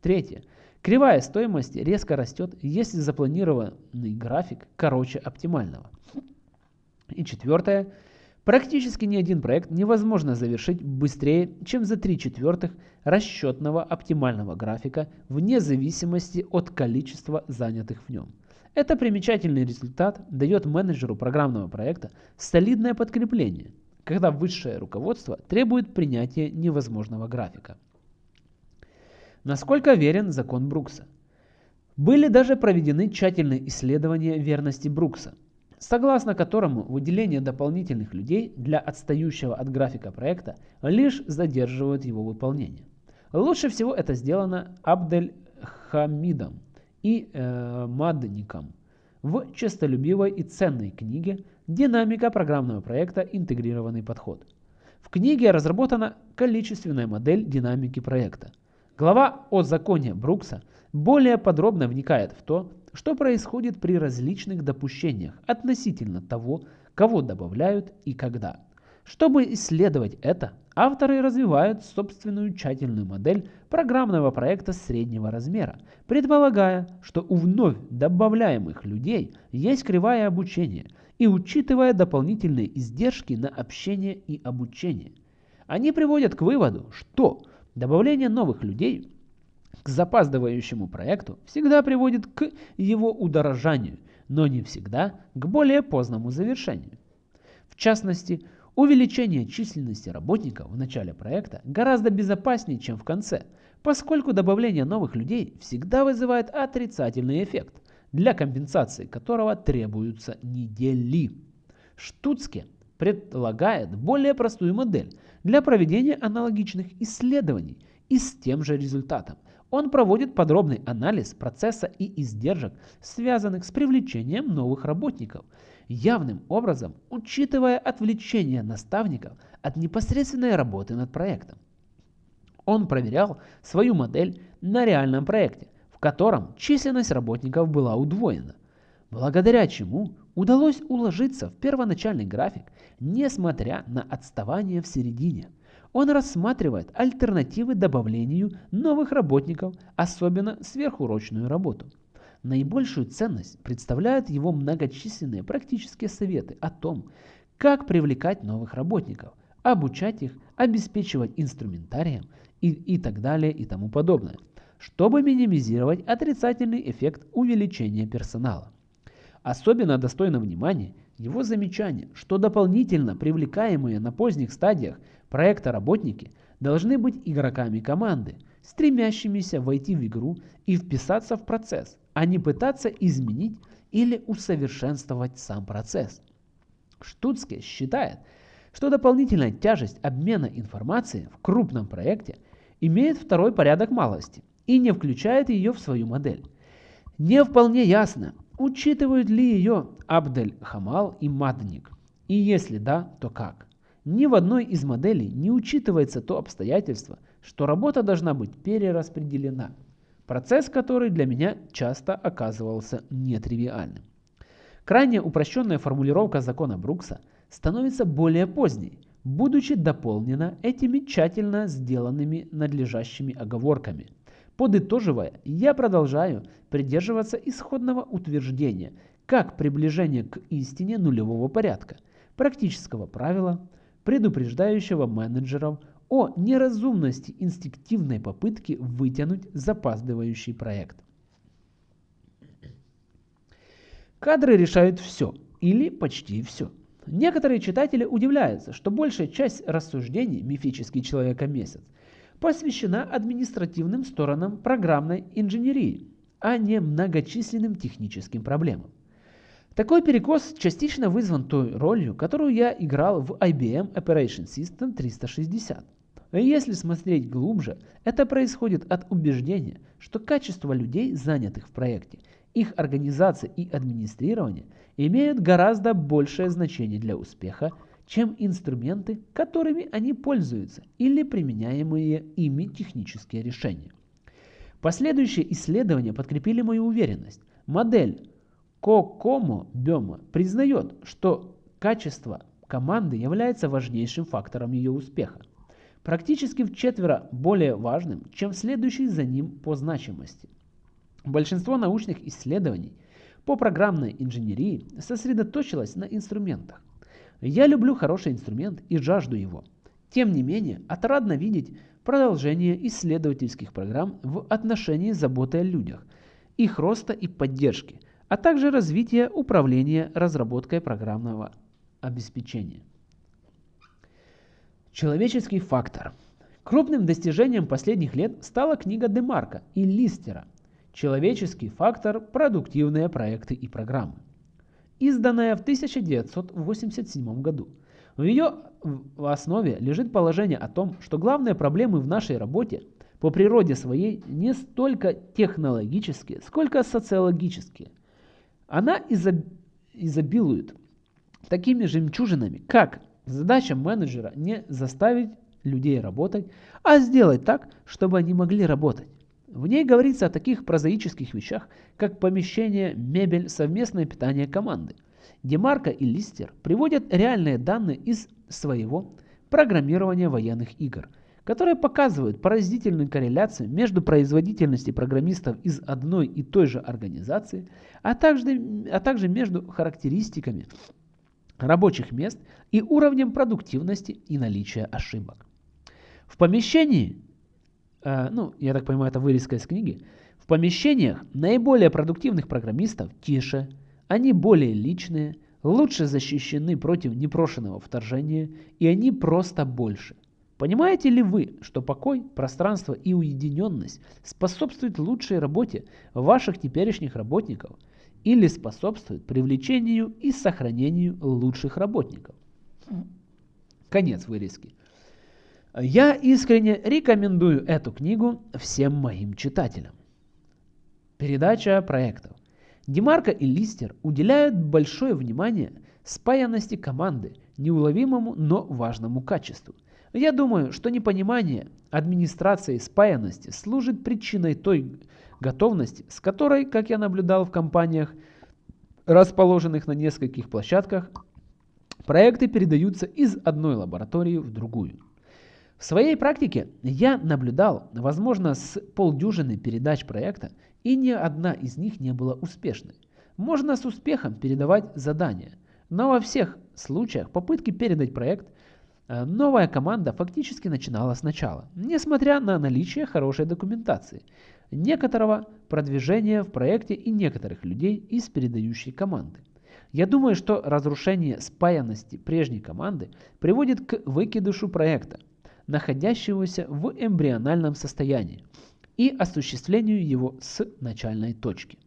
Третье. Кривая стоимости резко растет, если запланированный график короче оптимального. И четвертое. Практически ни один проект невозможно завершить быстрее, чем за 3 четвертых расчетного оптимального графика вне зависимости от количества занятых в нем. Это примечательный результат дает менеджеру программного проекта солидное подкрепление, когда высшее руководство требует принятия невозможного графика. Насколько верен закон Брукса? Были даже проведены тщательные исследования верности Брукса – согласно которому выделение дополнительных людей для отстающего от графика проекта лишь задерживает его выполнение. Лучше всего это сделано Абдель Хамидом и э, Мадником в честолюбивой и ценной книге «Динамика программного проекта. Интегрированный подход». В книге разработана количественная модель динамики проекта. Глава о законе Брукса более подробно вникает в то, что происходит при различных допущениях относительно того, кого добавляют и когда. Чтобы исследовать это, авторы развивают собственную тщательную модель программного проекта среднего размера, предполагая, что у вновь добавляемых людей есть кривая обучения и учитывая дополнительные издержки на общение и обучение. Они приводят к выводу, что добавление новых людей к запаздывающему проекту всегда приводит к его удорожанию, но не всегда к более поздному завершению. В частности, увеличение численности работников в начале проекта гораздо безопаснее, чем в конце, поскольку добавление новых людей всегда вызывает отрицательный эффект, для компенсации которого требуются недели. Штуцке предлагает более простую модель для проведения аналогичных исследований и с тем же результатом – он проводит подробный анализ процесса и издержек, связанных с привлечением новых работников, явным образом учитывая отвлечение наставников от непосредственной работы над проектом. Он проверял свою модель на реальном проекте, в котором численность работников была удвоена, благодаря чему удалось уложиться в первоначальный график, несмотря на отставание в середине – он рассматривает альтернативы добавлению новых работников, особенно сверхурочную работу. Наибольшую ценность представляют его многочисленные практические советы о том, как привлекать новых работников, обучать их, обеспечивать инструментарием и, и так далее и тому подобное, чтобы минимизировать отрицательный эффект увеличения персонала. Особенно достойно внимания его замечание, что дополнительно привлекаемые на поздних стадиях проекта работники должны быть игроками команды, стремящимися войти в игру и вписаться в процесс, а не пытаться изменить или усовершенствовать сам процесс. Штуцке считает, что дополнительная тяжесть обмена информацией в крупном проекте имеет второй порядок малости и не включает ее в свою модель. Не вполне ясно, учитывают ли ее Абдель Хамал и Мадник, и если да, то как. Ни в одной из моделей не учитывается то обстоятельство, что работа должна быть перераспределена, процесс который для меня часто оказывался нетривиальным. Крайне упрощенная формулировка закона Брукса становится более поздней, будучи дополнена этими тщательно сделанными надлежащими оговорками. Подытоживая, я продолжаю придерживаться исходного утверждения, как приближение к истине нулевого порядка, практического правила, предупреждающего менеджеров о неразумности инстинктивной попытки вытянуть запаздывающий проект. Кадры решают все или почти все. Некоторые читатели удивляются, что большая часть рассуждений «Мифический человека-месяц» посвящена административным сторонам программной инженерии, а не многочисленным техническим проблемам. Такой перекос частично вызван той ролью, которую я играл в IBM Operation System 360. Если смотреть глубже, это происходит от убеждения, что качество людей, занятых в проекте, их организация и администрирование имеют гораздо большее значение для успеха, чем инструменты, которыми они пользуются или применяемые ими технические решения. Последующие исследования подкрепили мою уверенность. Модель Кокомо Бема признает, что качество команды является важнейшим фактором ее успеха, практически в четверо более важным, чем следующий за ним по значимости. Большинство научных исследований по программной инженерии сосредоточилось на инструментах. Я люблю хороший инструмент и жажду его. Тем не менее, отрадно видеть продолжение исследовательских программ в отношении заботы о людях, их роста и поддержки, а также развития управления разработкой программного обеспечения. Человеческий фактор. Крупным достижением последних лет стала книга Демарка и Листера «Человеческий фактор. Продуктивные проекты и программы», изданная в 1987 году. В ее основе лежит положение о том, что главные проблемы в нашей работе по природе своей не столько технологические, сколько социологические. Она изобилует такими жемчужинами, как задача менеджера не заставить людей работать, а сделать так, чтобы они могли работать. В ней говорится о таких прозаических вещах, как помещение, мебель, совместное питание команды. Демарко и Листер приводят реальные данные из своего программирования военных игр, которые показывают поразительную корреляцию между производительностью программистов из одной и той же организации, а также, а также между характеристиками рабочих мест и уровнем продуктивности и наличия ошибок. В помещении, э, ну, я так понимаю, это вырезка из книги, в помещениях наиболее продуктивных программистов тише, они более личные, лучше защищены против непрошенного вторжения, и они просто больше. Понимаете ли вы, что покой, пространство и уединенность способствуют лучшей работе ваших теперешних работников – или способствует привлечению и сохранению лучших работников. Конец вырезки. Я искренне рекомендую эту книгу всем моим читателям. Передача проектов. Демарко и Листер уделяют большое внимание спаянности команды, неуловимому, но важному качеству. Я думаю, что непонимание администрации спаянности служит причиной той готовности, с которой, как я наблюдал в компаниях, расположенных на нескольких площадках, проекты передаются из одной лаборатории в другую. В своей практике я наблюдал, возможно, с полдюжины передач проекта, и ни одна из них не была успешной. Можно с успехом передавать задания, но во всех случаях попытки передать проект новая команда фактически начинала сначала, несмотря на наличие хорошей документации некоторого продвижения в проекте и некоторых людей из передающей команды. Я думаю, что разрушение спаянности прежней команды приводит к выкидышу проекта, находящегося в эмбриональном состоянии, и осуществлению его с начальной точки.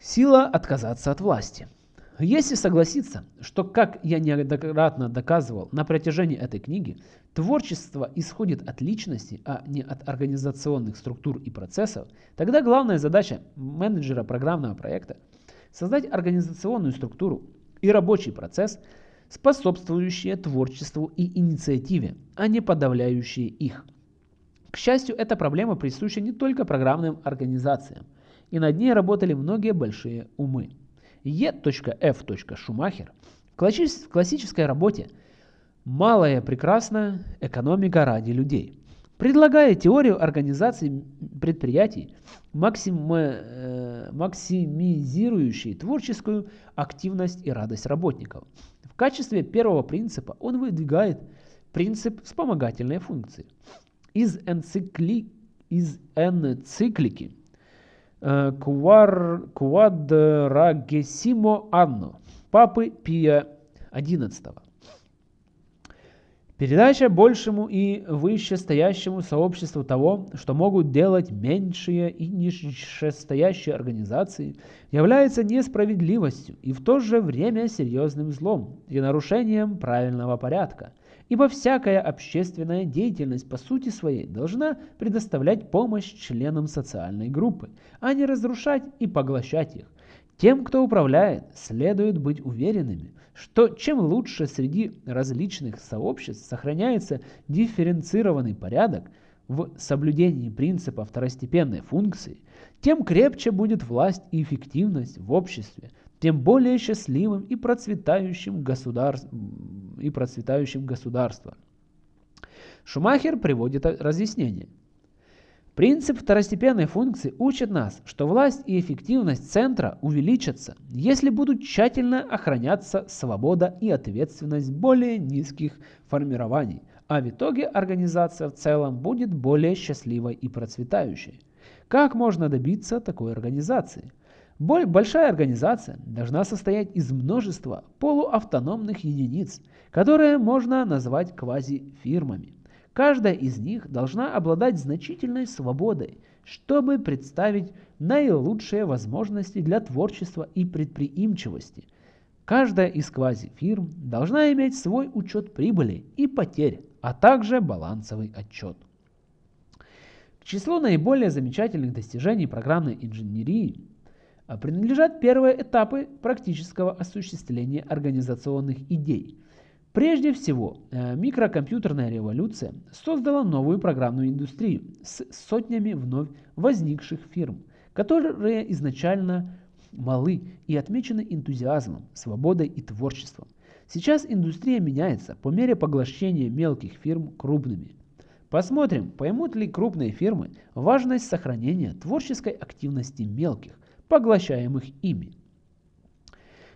Сила отказаться от власти – если согласиться, что, как я неоднократно доказывал на протяжении этой книги, творчество исходит от личности, а не от организационных структур и процессов, тогда главная задача менеджера программного проекта – создать организационную структуру и рабочий процесс, способствующие творчеству и инициативе, а не подавляющие их. К счастью, эта проблема присуща не только программным организациям, и над ней работали многие большие умы. E.F. Шумахер в классической работе «Малая прекрасная экономика ради людей» предлагая теорию организации предприятий, максим, э, максимизирующей творческую активность и радость работников. В качестве первого принципа он выдвигает принцип вспомогательной функции. Из, энцикли, из энциклики Квадрагесимо Анно, папы Пия XI. Передача большему и вышестоящему сообществу того, что могут делать меньшие и нижестоящие организации, является несправедливостью и в то же время серьезным злом и нарушением правильного порядка – Ибо всякая общественная деятельность по сути своей должна предоставлять помощь членам социальной группы, а не разрушать и поглощать их. Тем, кто управляет, следует быть уверенными, что чем лучше среди различных сообществ сохраняется дифференцированный порядок в соблюдении принципа второстепенной функции, тем крепче будет власть и эффективность в обществе, тем более счастливым и процветающим, государ... и процветающим государство. Шумахер приводит разъяснение. Принцип второстепенной функции учит нас, что власть и эффективность центра увеличатся, если будут тщательно охраняться свобода и ответственность более низких формирований, а в итоге организация в целом будет более счастливой и процветающей. Как можно добиться такой организации? Большая организация должна состоять из множества полуавтономных единиц, которые можно назвать квазифирмами. Каждая из них должна обладать значительной свободой, чтобы представить наилучшие возможности для творчества и предприимчивости. Каждая из квазифирм должна иметь свой учет прибыли и потерь, а также балансовый отчет. К числу наиболее замечательных достижений программной инженерии принадлежат первые этапы практического осуществления организационных идей – Прежде всего, э, микрокомпьютерная революция создала новую программную индустрию с сотнями вновь возникших фирм, которые изначально малы и отмечены энтузиазмом, свободой и творчеством. Сейчас индустрия меняется по мере поглощения мелких фирм крупными. Посмотрим, поймут ли крупные фирмы важность сохранения творческой активности мелких, поглощаемых ими.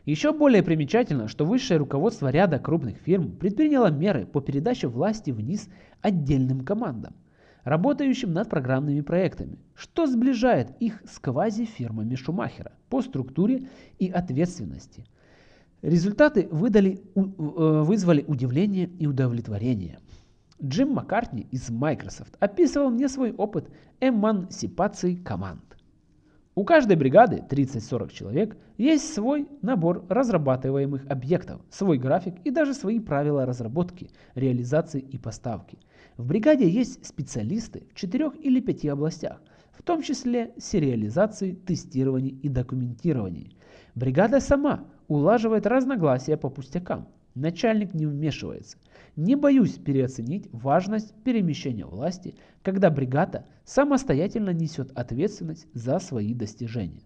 Еще более примечательно, что высшее руководство ряда крупных фирм предприняло меры по передаче власти вниз отдельным командам, работающим над программными проектами, что сближает их с квазифирмами Шумахера по структуре и ответственности. Результаты выдали, э, вызвали удивление и удовлетворение. Джим Маккартни из Microsoft описывал мне свой опыт эмансипации команд. У каждой бригады 30-40 человек есть свой набор разрабатываемых объектов, свой график и даже свои правила разработки, реализации и поставки. В бригаде есть специалисты в 4 или 5 областях, в том числе сериализации, тестировании и документировании. Бригада сама улаживает разногласия по пустякам. Начальник не вмешивается. Не боюсь переоценить важность перемещения власти, когда бригада самостоятельно несет ответственность за свои достижения.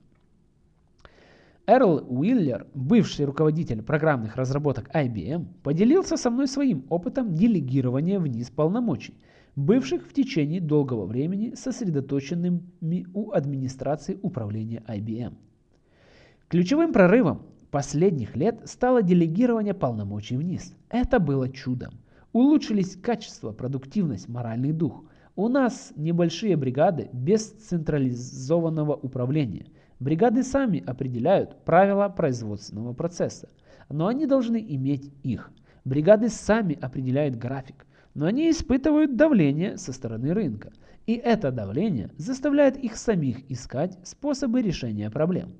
Эрл Уиллер, бывший руководитель программных разработок IBM, поделился со мной своим опытом делегирования вниз полномочий, бывших в течение долгого времени сосредоточенными у администрации управления IBM. Ключевым прорывом последних лет стало делегирование полномочий вниз. Это было чудом. Улучшились качество, продуктивность, моральный дух. У нас небольшие бригады без централизованного управления. Бригады сами определяют правила производственного процесса, но они должны иметь их. Бригады сами определяют график, но они испытывают давление со стороны рынка. И это давление заставляет их самих искать способы решения проблем.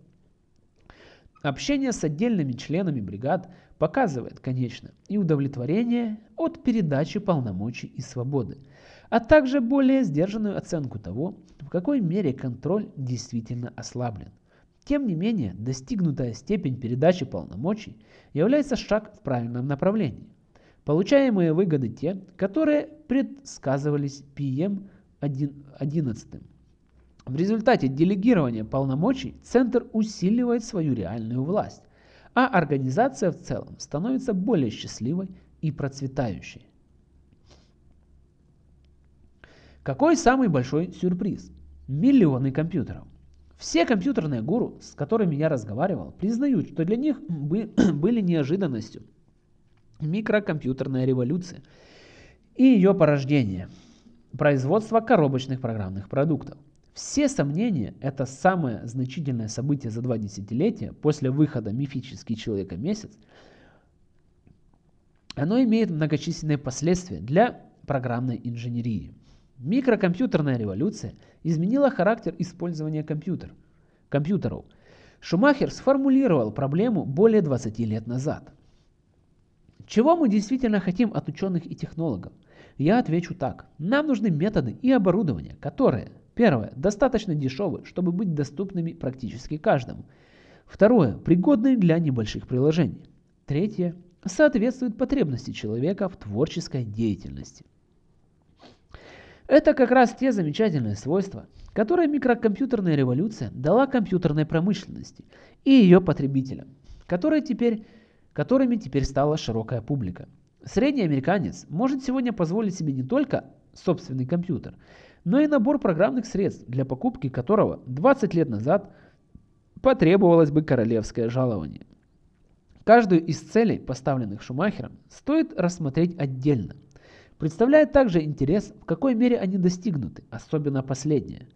Общение с отдельными членами бригад показывает, конечно, и удовлетворение от передачи полномочий и свободы, а также более сдержанную оценку того, в какой мере контроль действительно ослаблен. Тем не менее, достигнутая степень передачи полномочий является шаг в правильном направлении. Получаемые выгоды те, которые предсказывались PM 11. В результате делегирования полномочий Центр усиливает свою реальную власть, а организация в целом становится более счастливой и процветающей. Какой самый большой сюрприз? Миллионы компьютеров. Все компьютерные гуру, с которыми я разговаривал, признают, что для них были неожиданностью микрокомпьютерная революция и ее порождение – производство коробочных программных продуктов – все сомнения – это самое значительное событие за два десятилетия после выхода «Мифический человека-месяц». Оно имеет многочисленные последствия для программной инженерии. Микрокомпьютерная революция изменила характер использования компьютер, компьютеров. Шумахер сформулировал проблему более 20 лет назад. Чего мы действительно хотим от ученых и технологов? Я отвечу так. Нам нужны методы и оборудование, которые Первое. Достаточно дешевы, чтобы быть доступными практически каждому. Второе. Пригодны для небольших приложений. Третье. Соответствует потребности человека в творческой деятельности. Это как раз те замечательные свойства, которые микрокомпьютерная революция дала компьютерной промышленности и ее потребителям, которые теперь, которыми теперь стала широкая публика. Средний американец может сегодня позволить себе не только собственный компьютер, но и набор программных средств, для покупки которого 20 лет назад потребовалось бы королевское жалование. Каждую из целей, поставленных Шумахером, стоит рассмотреть отдельно. Представляет также интерес, в какой мере они достигнуты, особенно последнее.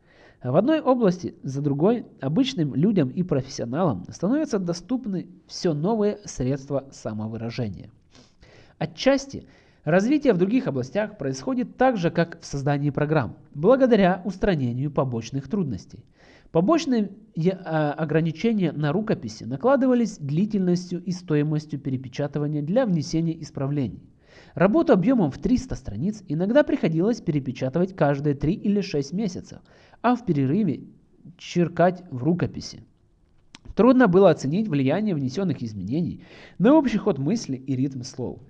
В одной области за другой обычным людям и профессионалам становятся доступны все новые средства самовыражения. Отчасти развитие в других областях происходит так же, как в создании программ, благодаря устранению побочных трудностей. Побочные а, ограничения на рукописи накладывались длительностью и стоимостью перепечатывания для внесения исправлений. Работу объемом в 300 страниц иногда приходилось перепечатывать каждые 3 или 6 месяцев, а в перерыве черкать в рукописи. Трудно было оценить влияние внесенных изменений на общий ход мысли и ритм слов.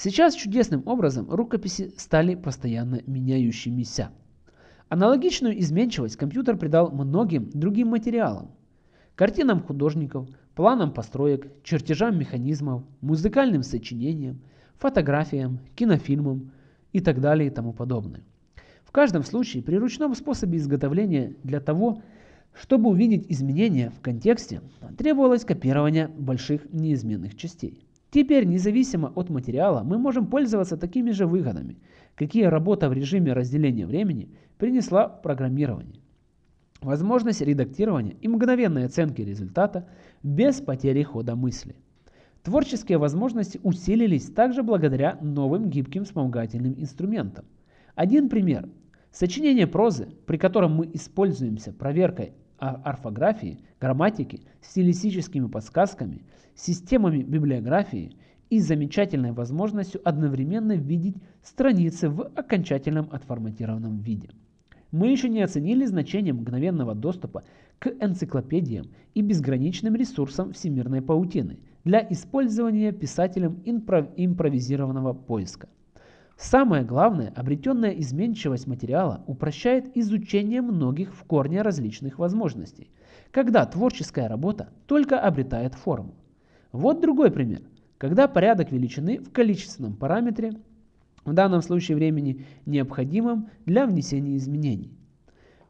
Сейчас чудесным образом рукописи стали постоянно меняющимися. Аналогичную изменчивость компьютер придал многим другим материалам. Картинам художников, планам построек, чертежам механизмов, музыкальным сочинениям, фотографиям, кинофильмам и так далее и тому подобное. В каждом случае при ручном способе изготовления для того, чтобы увидеть изменения в контексте, требовалось копирование больших неизменных частей. Теперь, независимо от материала, мы можем пользоваться такими же выгодами, какие работа в режиме разделения времени принесла в программировании. Возможность редактирования и мгновенной оценки результата без потери хода мысли. Творческие возможности усилились также благодаря новым гибким вспомогательным инструментам. Один пример. Сочинение прозы, при котором мы используемся проверкой орфографии, грамматики, стилистическими подсказками, системами библиографии и замечательной возможностью одновременно видеть страницы в окончательном отформатированном виде. Мы еще не оценили значение мгновенного доступа к энциклопедиям и безграничным ресурсам всемирной паутины для использования писателем импровизированного поиска. Самое главное, обретенная изменчивость материала упрощает изучение многих в корне различных возможностей, когда творческая работа только обретает форму. Вот другой пример, когда порядок величины в количественном параметре, в данном случае времени, необходимым для внесения изменений,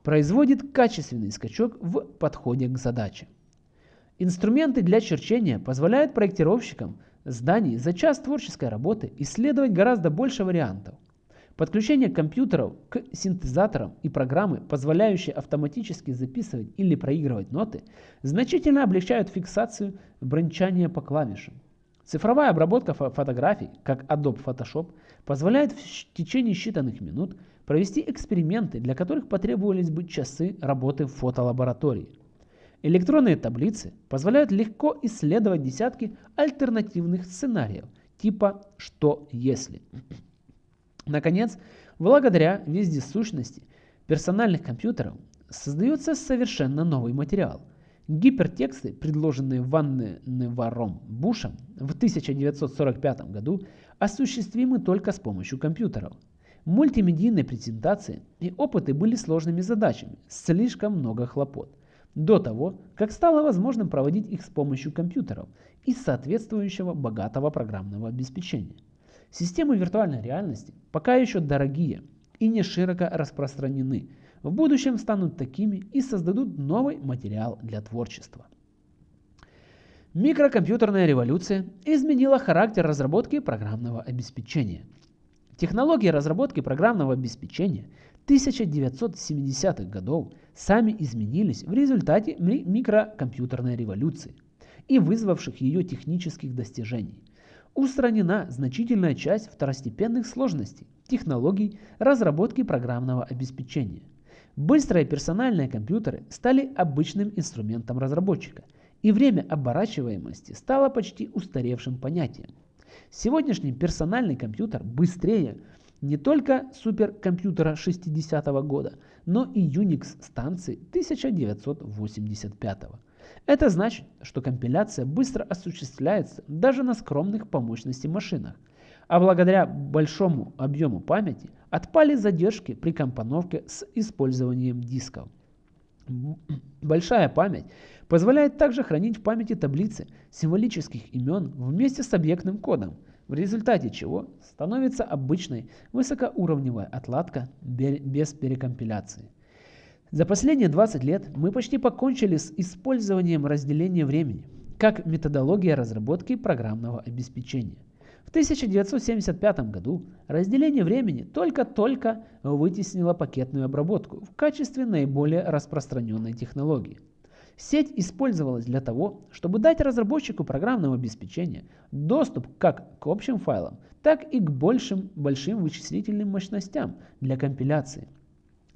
производит качественный скачок в подходе к задаче. Инструменты для черчения позволяют проектировщикам зданий за час творческой работы исследовать гораздо больше вариантов. Подключение компьютеров к синтезаторам и программы, позволяющие автоматически записывать или проигрывать ноты, значительно облегчают фиксацию брончания по клавишам. Цифровая обработка фотографий, как Adobe Photoshop, позволяет в течение считанных минут провести эксперименты, для которых потребовались бы часы работы в фотолаборатории. Электронные таблицы позволяют легко исследовать десятки альтернативных сценариев, типа «что если?». Наконец, благодаря вездесущности персональных компьютеров создается совершенно новый материал. Гипертексты, предложенные Ванневаром Бушем в 1945 году, осуществимы только с помощью компьютеров. Мультимедийные презентации и опыты были сложными задачами, слишком много хлопот до того, как стало возможным проводить их с помощью компьютеров и соответствующего богатого программного обеспечения. Системы виртуальной реальности пока еще дорогие и не широко распространены, в будущем станут такими и создадут новый материал для творчества. Микрокомпьютерная революция изменила характер разработки программного обеспечения. Технологии разработки программного обеспечения 1970-х годов сами изменились в результате микрокомпьютерной революции и вызвавших ее технических достижений. Устранена значительная часть второстепенных сложностей технологий разработки программного обеспечения. Быстрые персональные компьютеры стали обычным инструментом разработчика, и время оборачиваемости стало почти устаревшим понятием. Сегодняшний персональный компьютер быстрее не только суперкомпьютера 60 -го года, но и Unix станции 1985 -го. Это значит, что компиляция быстро осуществляется даже на скромных по мощности машинах, а благодаря большому объему памяти отпали задержки при компоновке с использованием дисков. Большая память позволяет также хранить в памяти таблицы символических имен вместе с объектным кодом, в результате чего становится обычной высокоуровневая отладка без перекомпиляции. За последние 20 лет мы почти покончили с использованием разделения времени как методология разработки программного обеспечения. В 1975 году разделение времени только-только вытеснило пакетную обработку в качестве наиболее распространенной технологии. Сеть использовалась для того, чтобы дать разработчику программного обеспечения доступ как к общим файлам, так и к большим, большим вычислительным мощностям для компиляции,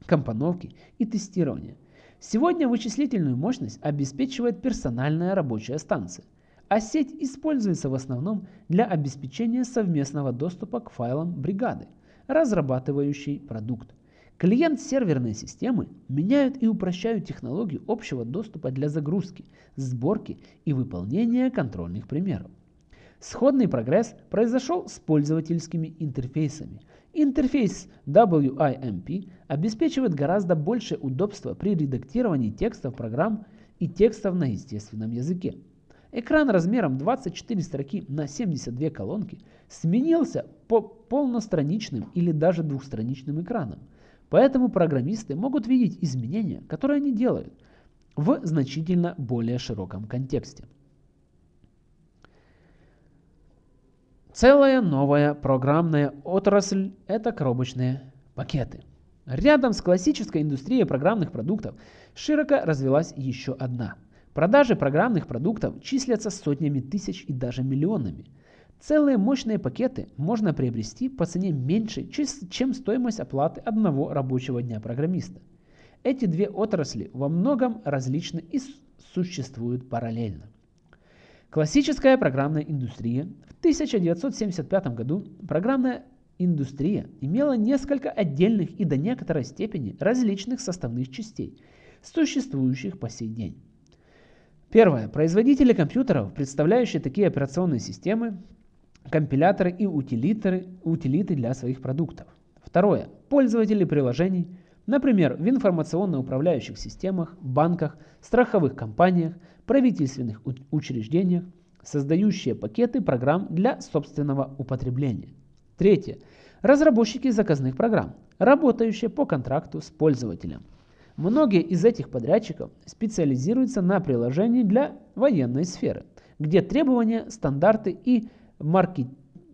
компоновки и тестирования. Сегодня вычислительную мощность обеспечивает персональная рабочая станция, а сеть используется в основном для обеспечения совместного доступа к файлам бригады, разрабатывающей продукт. Клиент-серверные системы меняют и упрощают технологию общего доступа для загрузки, сборки и выполнения контрольных примеров. Сходный прогресс произошел с пользовательскими интерфейсами. Интерфейс WIMP обеспечивает гораздо большее удобство при редактировании текстов программ и текстов на естественном языке. Экран размером 24 строки на 72 колонки сменился по полностраничным или даже двухстраничным экранам. Поэтому программисты могут видеть изменения, которые они делают, в значительно более широком контексте. Целая новая программная отрасль – это коробочные пакеты. Рядом с классической индустрией программных продуктов широко развилась еще одна. Продажи программных продуктов числятся сотнями тысяч и даже миллионами – Целые мощные пакеты можно приобрести по цене меньше, чем стоимость оплаты одного рабочего дня программиста. Эти две отрасли во многом различны и существуют параллельно. Классическая программная индустрия. В 1975 году программная индустрия имела несколько отдельных и до некоторой степени различных составных частей, существующих по сей день. Первое. Производители компьютеров, представляющие такие операционные системы, компиляторы и утилиторы, утилиты для своих продуктов. Второе. Пользователи приложений, например, в информационно-управляющих системах, банках, страховых компаниях, правительственных учреждениях, создающие пакеты программ для собственного употребления. Третье. Разработчики заказных программ, работающие по контракту с пользователем. Многие из этих подрядчиков специализируются на приложении для военной сферы, где требования, стандарты и маркет...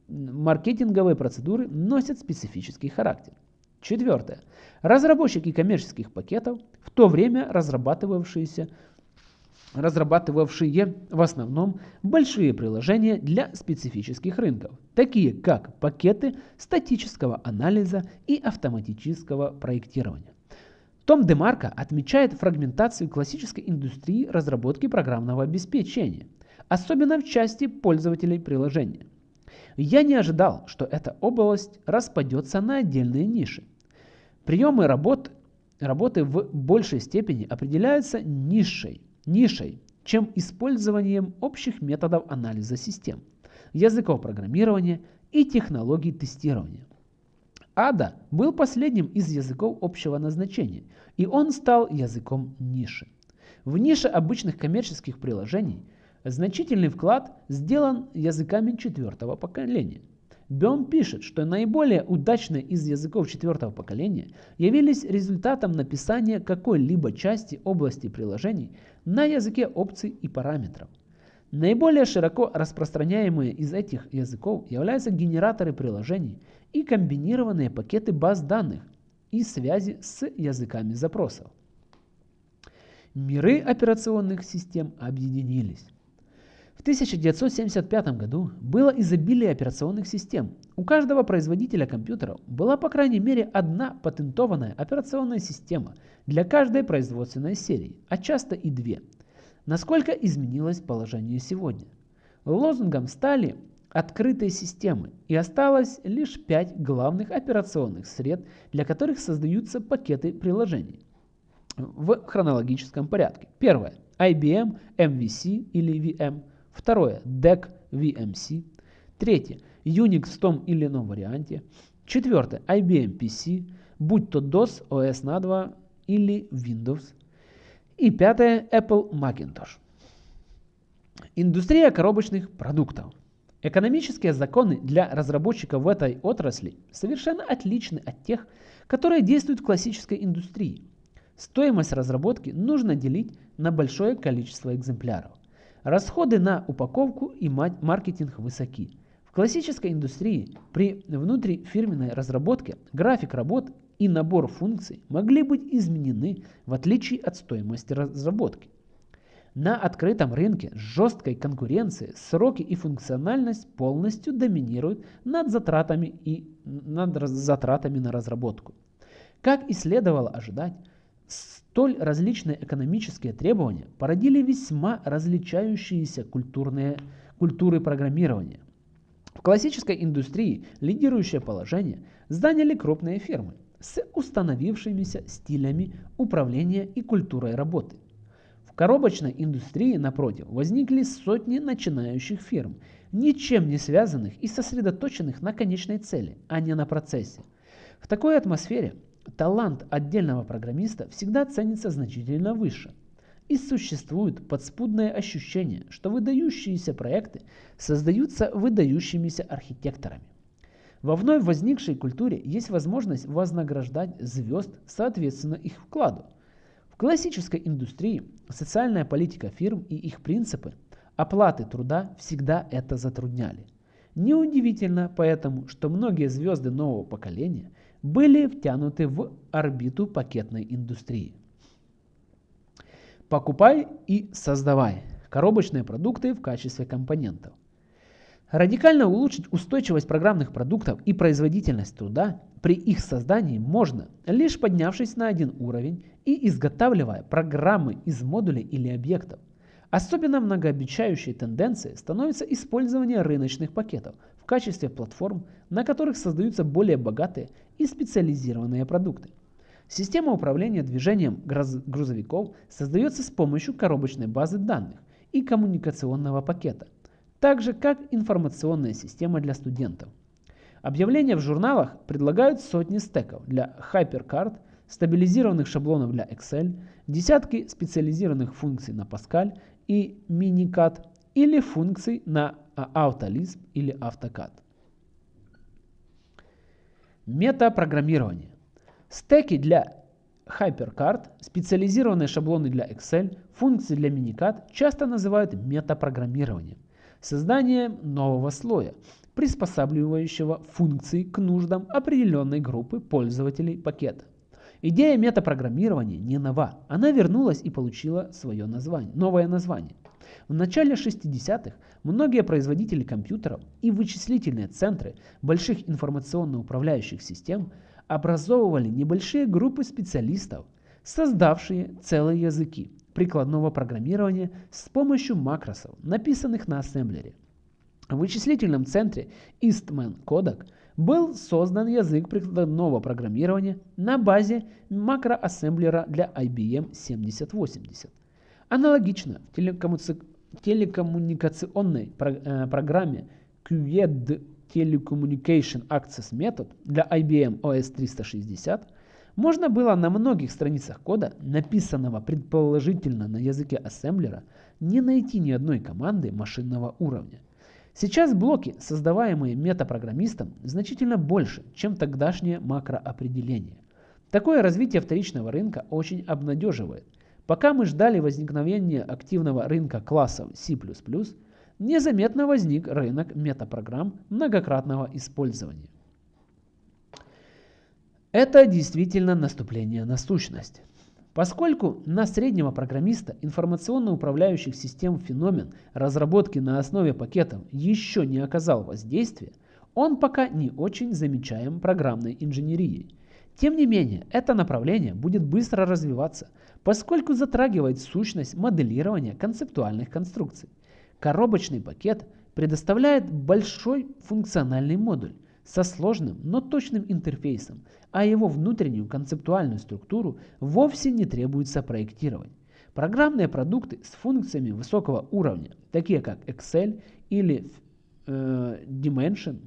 маркетинговые процедуры носят специфический характер. Четвертое. Разработчики коммерческих пакетов, в то время разрабатывавшиеся разрабатывавшие в основном большие приложения для специфических рынков, такие как пакеты статического анализа и автоматического проектирования. Том Демарко отмечает фрагментацию классической индустрии разработки программного обеспечения – особенно в части пользователей приложения. Я не ожидал, что эта область распадется на отдельные ниши. Приемы работ, работы в большей степени определяются нишей, нишей, чем использованием общих методов анализа систем, языков программирования и технологий тестирования. ADA был последним из языков общего назначения, и он стал языком ниши. В нише обычных коммерческих приложений – Значительный вклад сделан языками четвертого поколения. Бем пишет, что наиболее удачные из языков четвертого поколения явились результатом написания какой-либо части области приложений на языке опций и параметров. Наиболее широко распространяемые из этих языков являются генераторы приложений и комбинированные пакеты баз данных и связи с языками запросов. Миры операционных систем объединились. В 1975 году было изобилие операционных систем. У каждого производителя компьютеров была по крайней мере одна патентованная операционная система для каждой производственной серии, а часто и две. Насколько изменилось положение сегодня? Лозунгом стали открытые системы и осталось лишь пять главных операционных сред, для которых создаются пакеты приложений в хронологическом порядке. Первое. IBM MVC или VM. Второе – DEC VMC. Третье – Unix в том или ином варианте. Четвертое – IBM PC, будь то DOS, OS на 2 или Windows. И пятое – Apple Macintosh. Индустрия коробочных продуктов. Экономические законы для разработчиков в этой отрасли совершенно отличны от тех, которые действуют в классической индустрии. Стоимость разработки нужно делить на большое количество экземпляров. Расходы на упаковку и маркетинг высоки. В классической индустрии при внутрифирменной разработке график работ и набор функций могли быть изменены в отличие от стоимости разработки. На открытом рынке с жесткой конкуренцией сроки и функциональность полностью доминируют над затратами, и, над затратами на разработку. Как и следовало ожидать, столь различные экономические требования породили весьма различающиеся культурные, культуры программирования. В классической индустрии лидирующее положение заняли крупные фирмы с установившимися стилями управления и культурой работы – коробочной индустрии, напротив, возникли сотни начинающих фирм, ничем не связанных и сосредоточенных на конечной цели, а не на процессе. В такой атмосфере талант отдельного программиста всегда ценится значительно выше. И существует подспудное ощущение, что выдающиеся проекты создаются выдающимися архитекторами. Во вновь возникшей культуре есть возможность вознаграждать звезд соответственно их вкладу – классической индустрии социальная политика фирм и их принципы оплаты труда всегда это затрудняли. Неудивительно поэтому, что многие звезды нового поколения были втянуты в орбиту пакетной индустрии. Покупай и создавай коробочные продукты в качестве компонентов. Радикально улучшить устойчивость программных продуктов и производительность труда при их создании можно, лишь поднявшись на один уровень и изготавливая программы из модулей или объектов. Особенно многообещающей тенденцией становится использование рыночных пакетов в качестве платформ, на которых создаются более богатые и специализированные продукты. Система управления движением грузовиков создается с помощью коробочной базы данных и коммуникационного пакета – так же как информационная система для студентов. Объявления в журналах предлагают сотни стеков для HyperCard, стабилизированных шаблонов для Excel, десятки специализированных функций на Pascal и MiniCAD или функций на AutoLisp или AutoCAD. Метапрограммирование. Стеки для HyperCard, специализированные шаблоны для Excel, функции для MiniCAD часто называют метапрограммированием. Создание нового слоя, приспосабливающего функции к нуждам определенной группы пользователей пакета. Идея метапрограммирования не нова, она вернулась и получила свое название, новое название. В начале 60-х многие производители компьютеров и вычислительные центры больших информационно-управляющих систем образовывали небольшие группы специалистов, создавшие целые языки, прикладного программирования с помощью макросов, написанных на ассемблере. В вычислительном центре Eastman Kodak был создан язык прикладного программирования на базе макроассемблера для IBM 7080. Аналогично в телекоммуникационной э, программе QED Telecommunication Access Method для IBM OS 360 можно было на многих страницах кода, написанного предположительно на языке ассемблера, не найти ни одной команды машинного уровня. Сейчас блоки, создаваемые метапрограммистом, значительно больше, чем тогдашнее макроопределение. Такое развитие вторичного рынка очень обнадеживает. Пока мы ждали возникновения активного рынка классов C++, незаметно возник рынок метапрограмм многократного использования. Это действительно наступление на сущность. Поскольку на среднего программиста информационно-управляющих систем феномен разработки на основе пакетов еще не оказал воздействия, он пока не очень замечаем программной инженерией. Тем не менее, это направление будет быстро развиваться, поскольку затрагивает сущность моделирования концептуальных конструкций. Коробочный пакет предоставляет большой функциональный модуль, со сложным, но точным интерфейсом, а его внутреннюю концептуальную структуру вовсе не требуется проектировать. Программные продукты с функциями высокого уровня, такие как Excel или э, Dimension,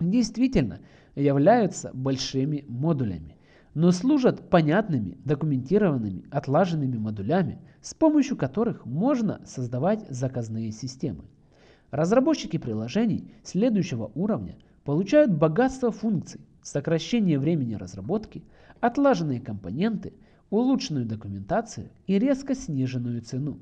действительно являются большими модулями, но служат понятными, документированными, отлаженными модулями, с помощью которых можно создавать заказные системы. Разработчики приложений следующего уровня получают богатство функций, сокращение времени разработки, отлаженные компоненты, улучшенную документацию и резко сниженную цену.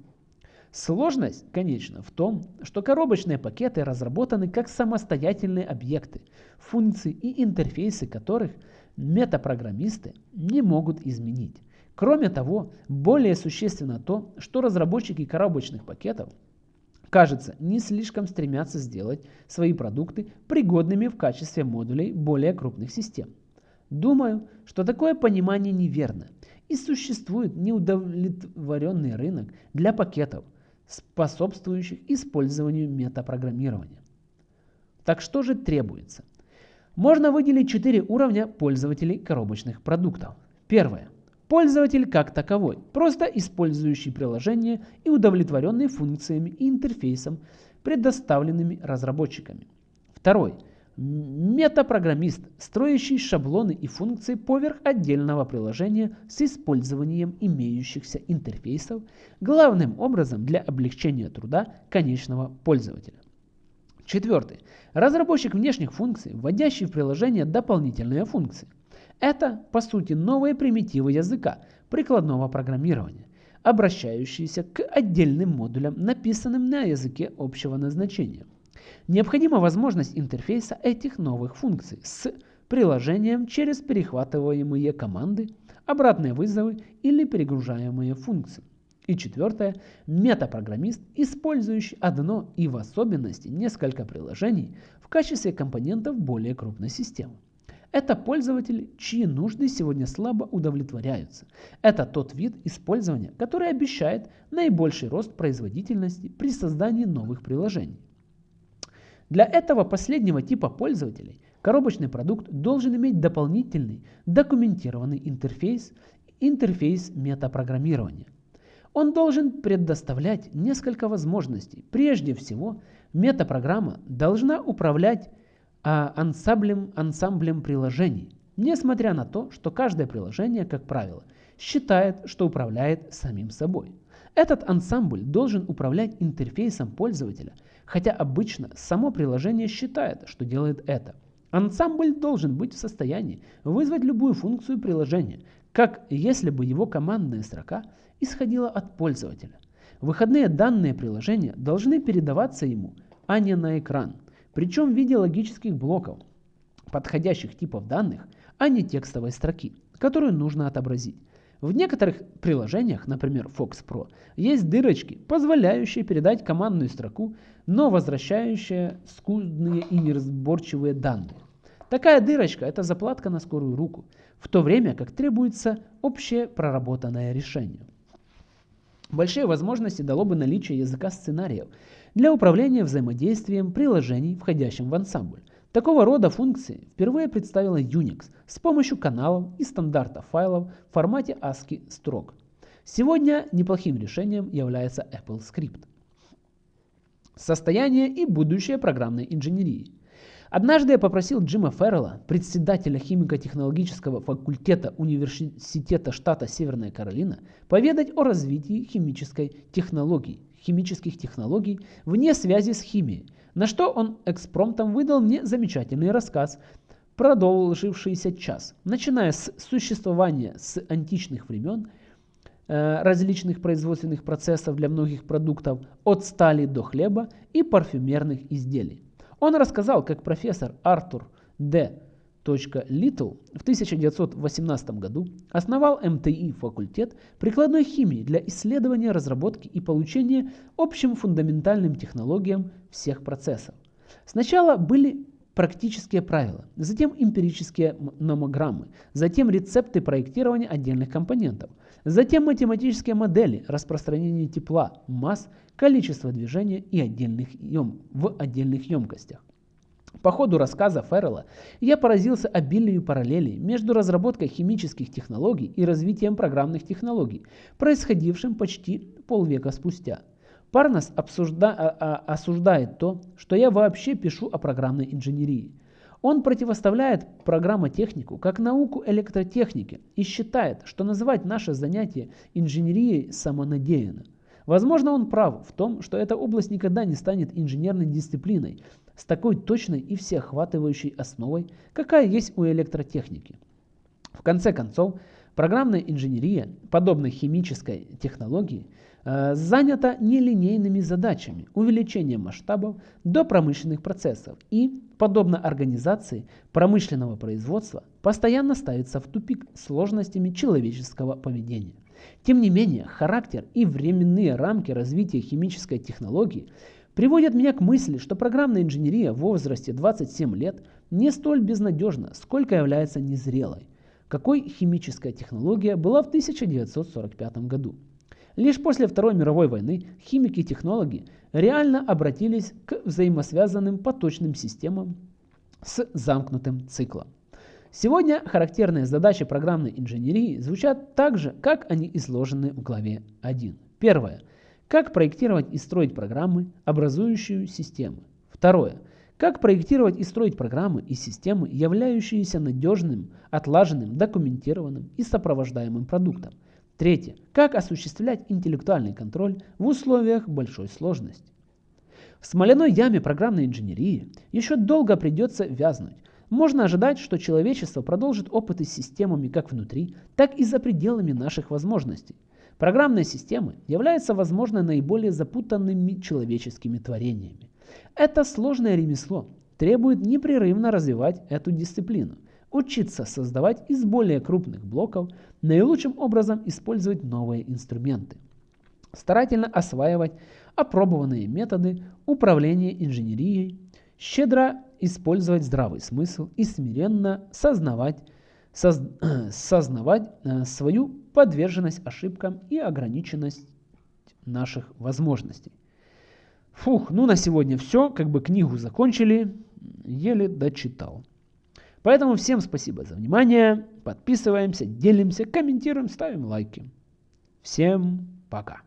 Сложность, конечно, в том, что коробочные пакеты разработаны как самостоятельные объекты, функции и интерфейсы которых метапрограммисты не могут изменить. Кроме того, более существенно то, что разработчики коробочных пакетов, кажется, не слишком стремятся сделать свои продукты пригодными в качестве модулей более крупных систем. Думаю, что такое понимание неверно, и существует неудовлетворенный рынок для пакетов, способствующих использованию метапрограммирования. Так что же требуется? Можно выделить четыре уровня пользователей коробочных продуктов. Первое. Пользователь как таковой, просто использующий приложение и удовлетворенный функциями и интерфейсом, предоставленными разработчиками. Второй. Метапрограммист, строящий шаблоны и функции поверх отдельного приложения с использованием имеющихся интерфейсов, главным образом для облегчения труда конечного пользователя. Четвертый. Разработчик внешних функций, вводящий в приложение дополнительные функции. Это, по сути, новые примитивы языка прикладного программирования, обращающиеся к отдельным модулям, написанным на языке общего назначения. Необходима возможность интерфейса этих новых функций с приложением через перехватываемые команды, обратные вызовы или перегружаемые функции. И четвертое, метапрограммист, использующий одно и в особенности несколько приложений в качестве компонентов более крупной системы. Это пользователи, чьи нужды сегодня слабо удовлетворяются. Это тот вид использования, который обещает наибольший рост производительности при создании новых приложений. Для этого последнего типа пользователей коробочный продукт должен иметь дополнительный документированный интерфейс, интерфейс метапрограммирования. Он должен предоставлять несколько возможностей. Прежде всего, метапрограмма должна управлять ансамблем, ансамблем приложений, несмотря на то, что каждое приложение, как правило, считает, что управляет самим собой. Этот ансамбль должен управлять интерфейсом пользователя, хотя обычно само приложение считает, что делает это. Ансамбль должен быть в состоянии вызвать любую функцию приложения, как если бы его командная строка исходила от пользователя. Выходные данные приложения должны передаваться ему, а не на экран, причем в виде логических блоков, подходящих типов данных, а не текстовой строки, которую нужно отобразить. В некоторых приложениях, например Fox Pro, есть дырочки, позволяющие передать командную строку, но возвращающие скудные и неразборчивые данные. Такая дырочка – это заплатка на скорую руку, в то время как требуется общее проработанное решение. Большие возможности дало бы наличие языка сценариев для управления взаимодействием приложений, входящим в ансамбль. Такого рода функции впервые представила Unix с помощью каналов и стандарта файлов в формате ASCII строк. Сегодня неплохим решением является Apple Script. Состояние и будущее программной инженерии. Однажды я попросил Джима Феррелла, председателя химико-технологического факультета Университета штата Северная Каролина, поведать о развитии химической технологии, химических технологий вне связи с химией, на что он экспромтом выдал мне замечательный рассказ, продолжившийся час, начиная с существования с античных времен, э, различных производственных процессов для многих продуктов, от стали до хлеба и парфюмерных изделий. Он рассказал, как профессор Артур Д. Литл в 1918 году основал МТИ факультет прикладной химии для исследования, разработки и получения общим фундаментальным технологиям всех процессов. Сначала были практические правила, затем эмпирические номограммы, затем рецепты проектирования отдельных компонентов, затем математические модели распространения тепла, масс, количества движения и отдельных ем, в отдельных емкостях. По ходу рассказа Феррелла я поразился обилию параллелей между разработкой химических технологий и развитием программных технологий, происходившим почти полвека спустя. Парнас обсужда, а, а, осуждает то, что я вообще пишу о программной инженерии. Он противоставляет программотехнику как науку электротехники и считает, что называть наше занятие инженерией самонадеянно. Возможно, он прав в том, что эта область никогда не станет инженерной дисциплиной с такой точной и всеохватывающей основой, какая есть у электротехники. В конце концов, программная инженерия, подобно химической технологии, э, занята нелинейными задачами увеличения масштабов до промышленных процессов и, подобно организации промышленного производства, постоянно ставится в тупик сложностями человеческого поведения. Тем не менее, характер и временные рамки развития химической технологии приводят меня к мысли, что программная инженерия в возрасте 27 лет не столь безнадежна, сколько является незрелой. Какой химическая технология была в 1945 году? Лишь после Второй мировой войны химики и технологи реально обратились к взаимосвязанным поточным системам с замкнутым циклом. Сегодня характерные задачи программной инженерии звучат так же, как они изложены в главе 1. Первое. Как проектировать и строить программы, образующие системы. Второе. Как проектировать и строить программы и системы, являющиеся надежным, отлаженным, документированным и сопровождаемым продуктом. Третье. Как осуществлять интеллектуальный контроль в условиях большой сложности. В смоляной яме программной инженерии еще долго придется вязнуть, можно ожидать, что человечество продолжит опыты с системами как внутри, так и за пределами наших возможностей. Программные системы являются, возможно, наиболее запутанными человеческими творениями. Это сложное ремесло требует непрерывно развивать эту дисциплину, учиться создавать из более крупных блоков, наилучшим образом использовать новые инструменты, старательно осваивать опробованные методы управления инженерией, щедро использовать здравый смысл и смиренно сознавать, соз, сознавать э, свою подверженность ошибкам и ограниченность наших возможностей. Фух, ну на сегодня все, как бы книгу закончили, еле дочитал. Поэтому всем спасибо за внимание, подписываемся, делимся, комментируем, ставим лайки. Всем пока.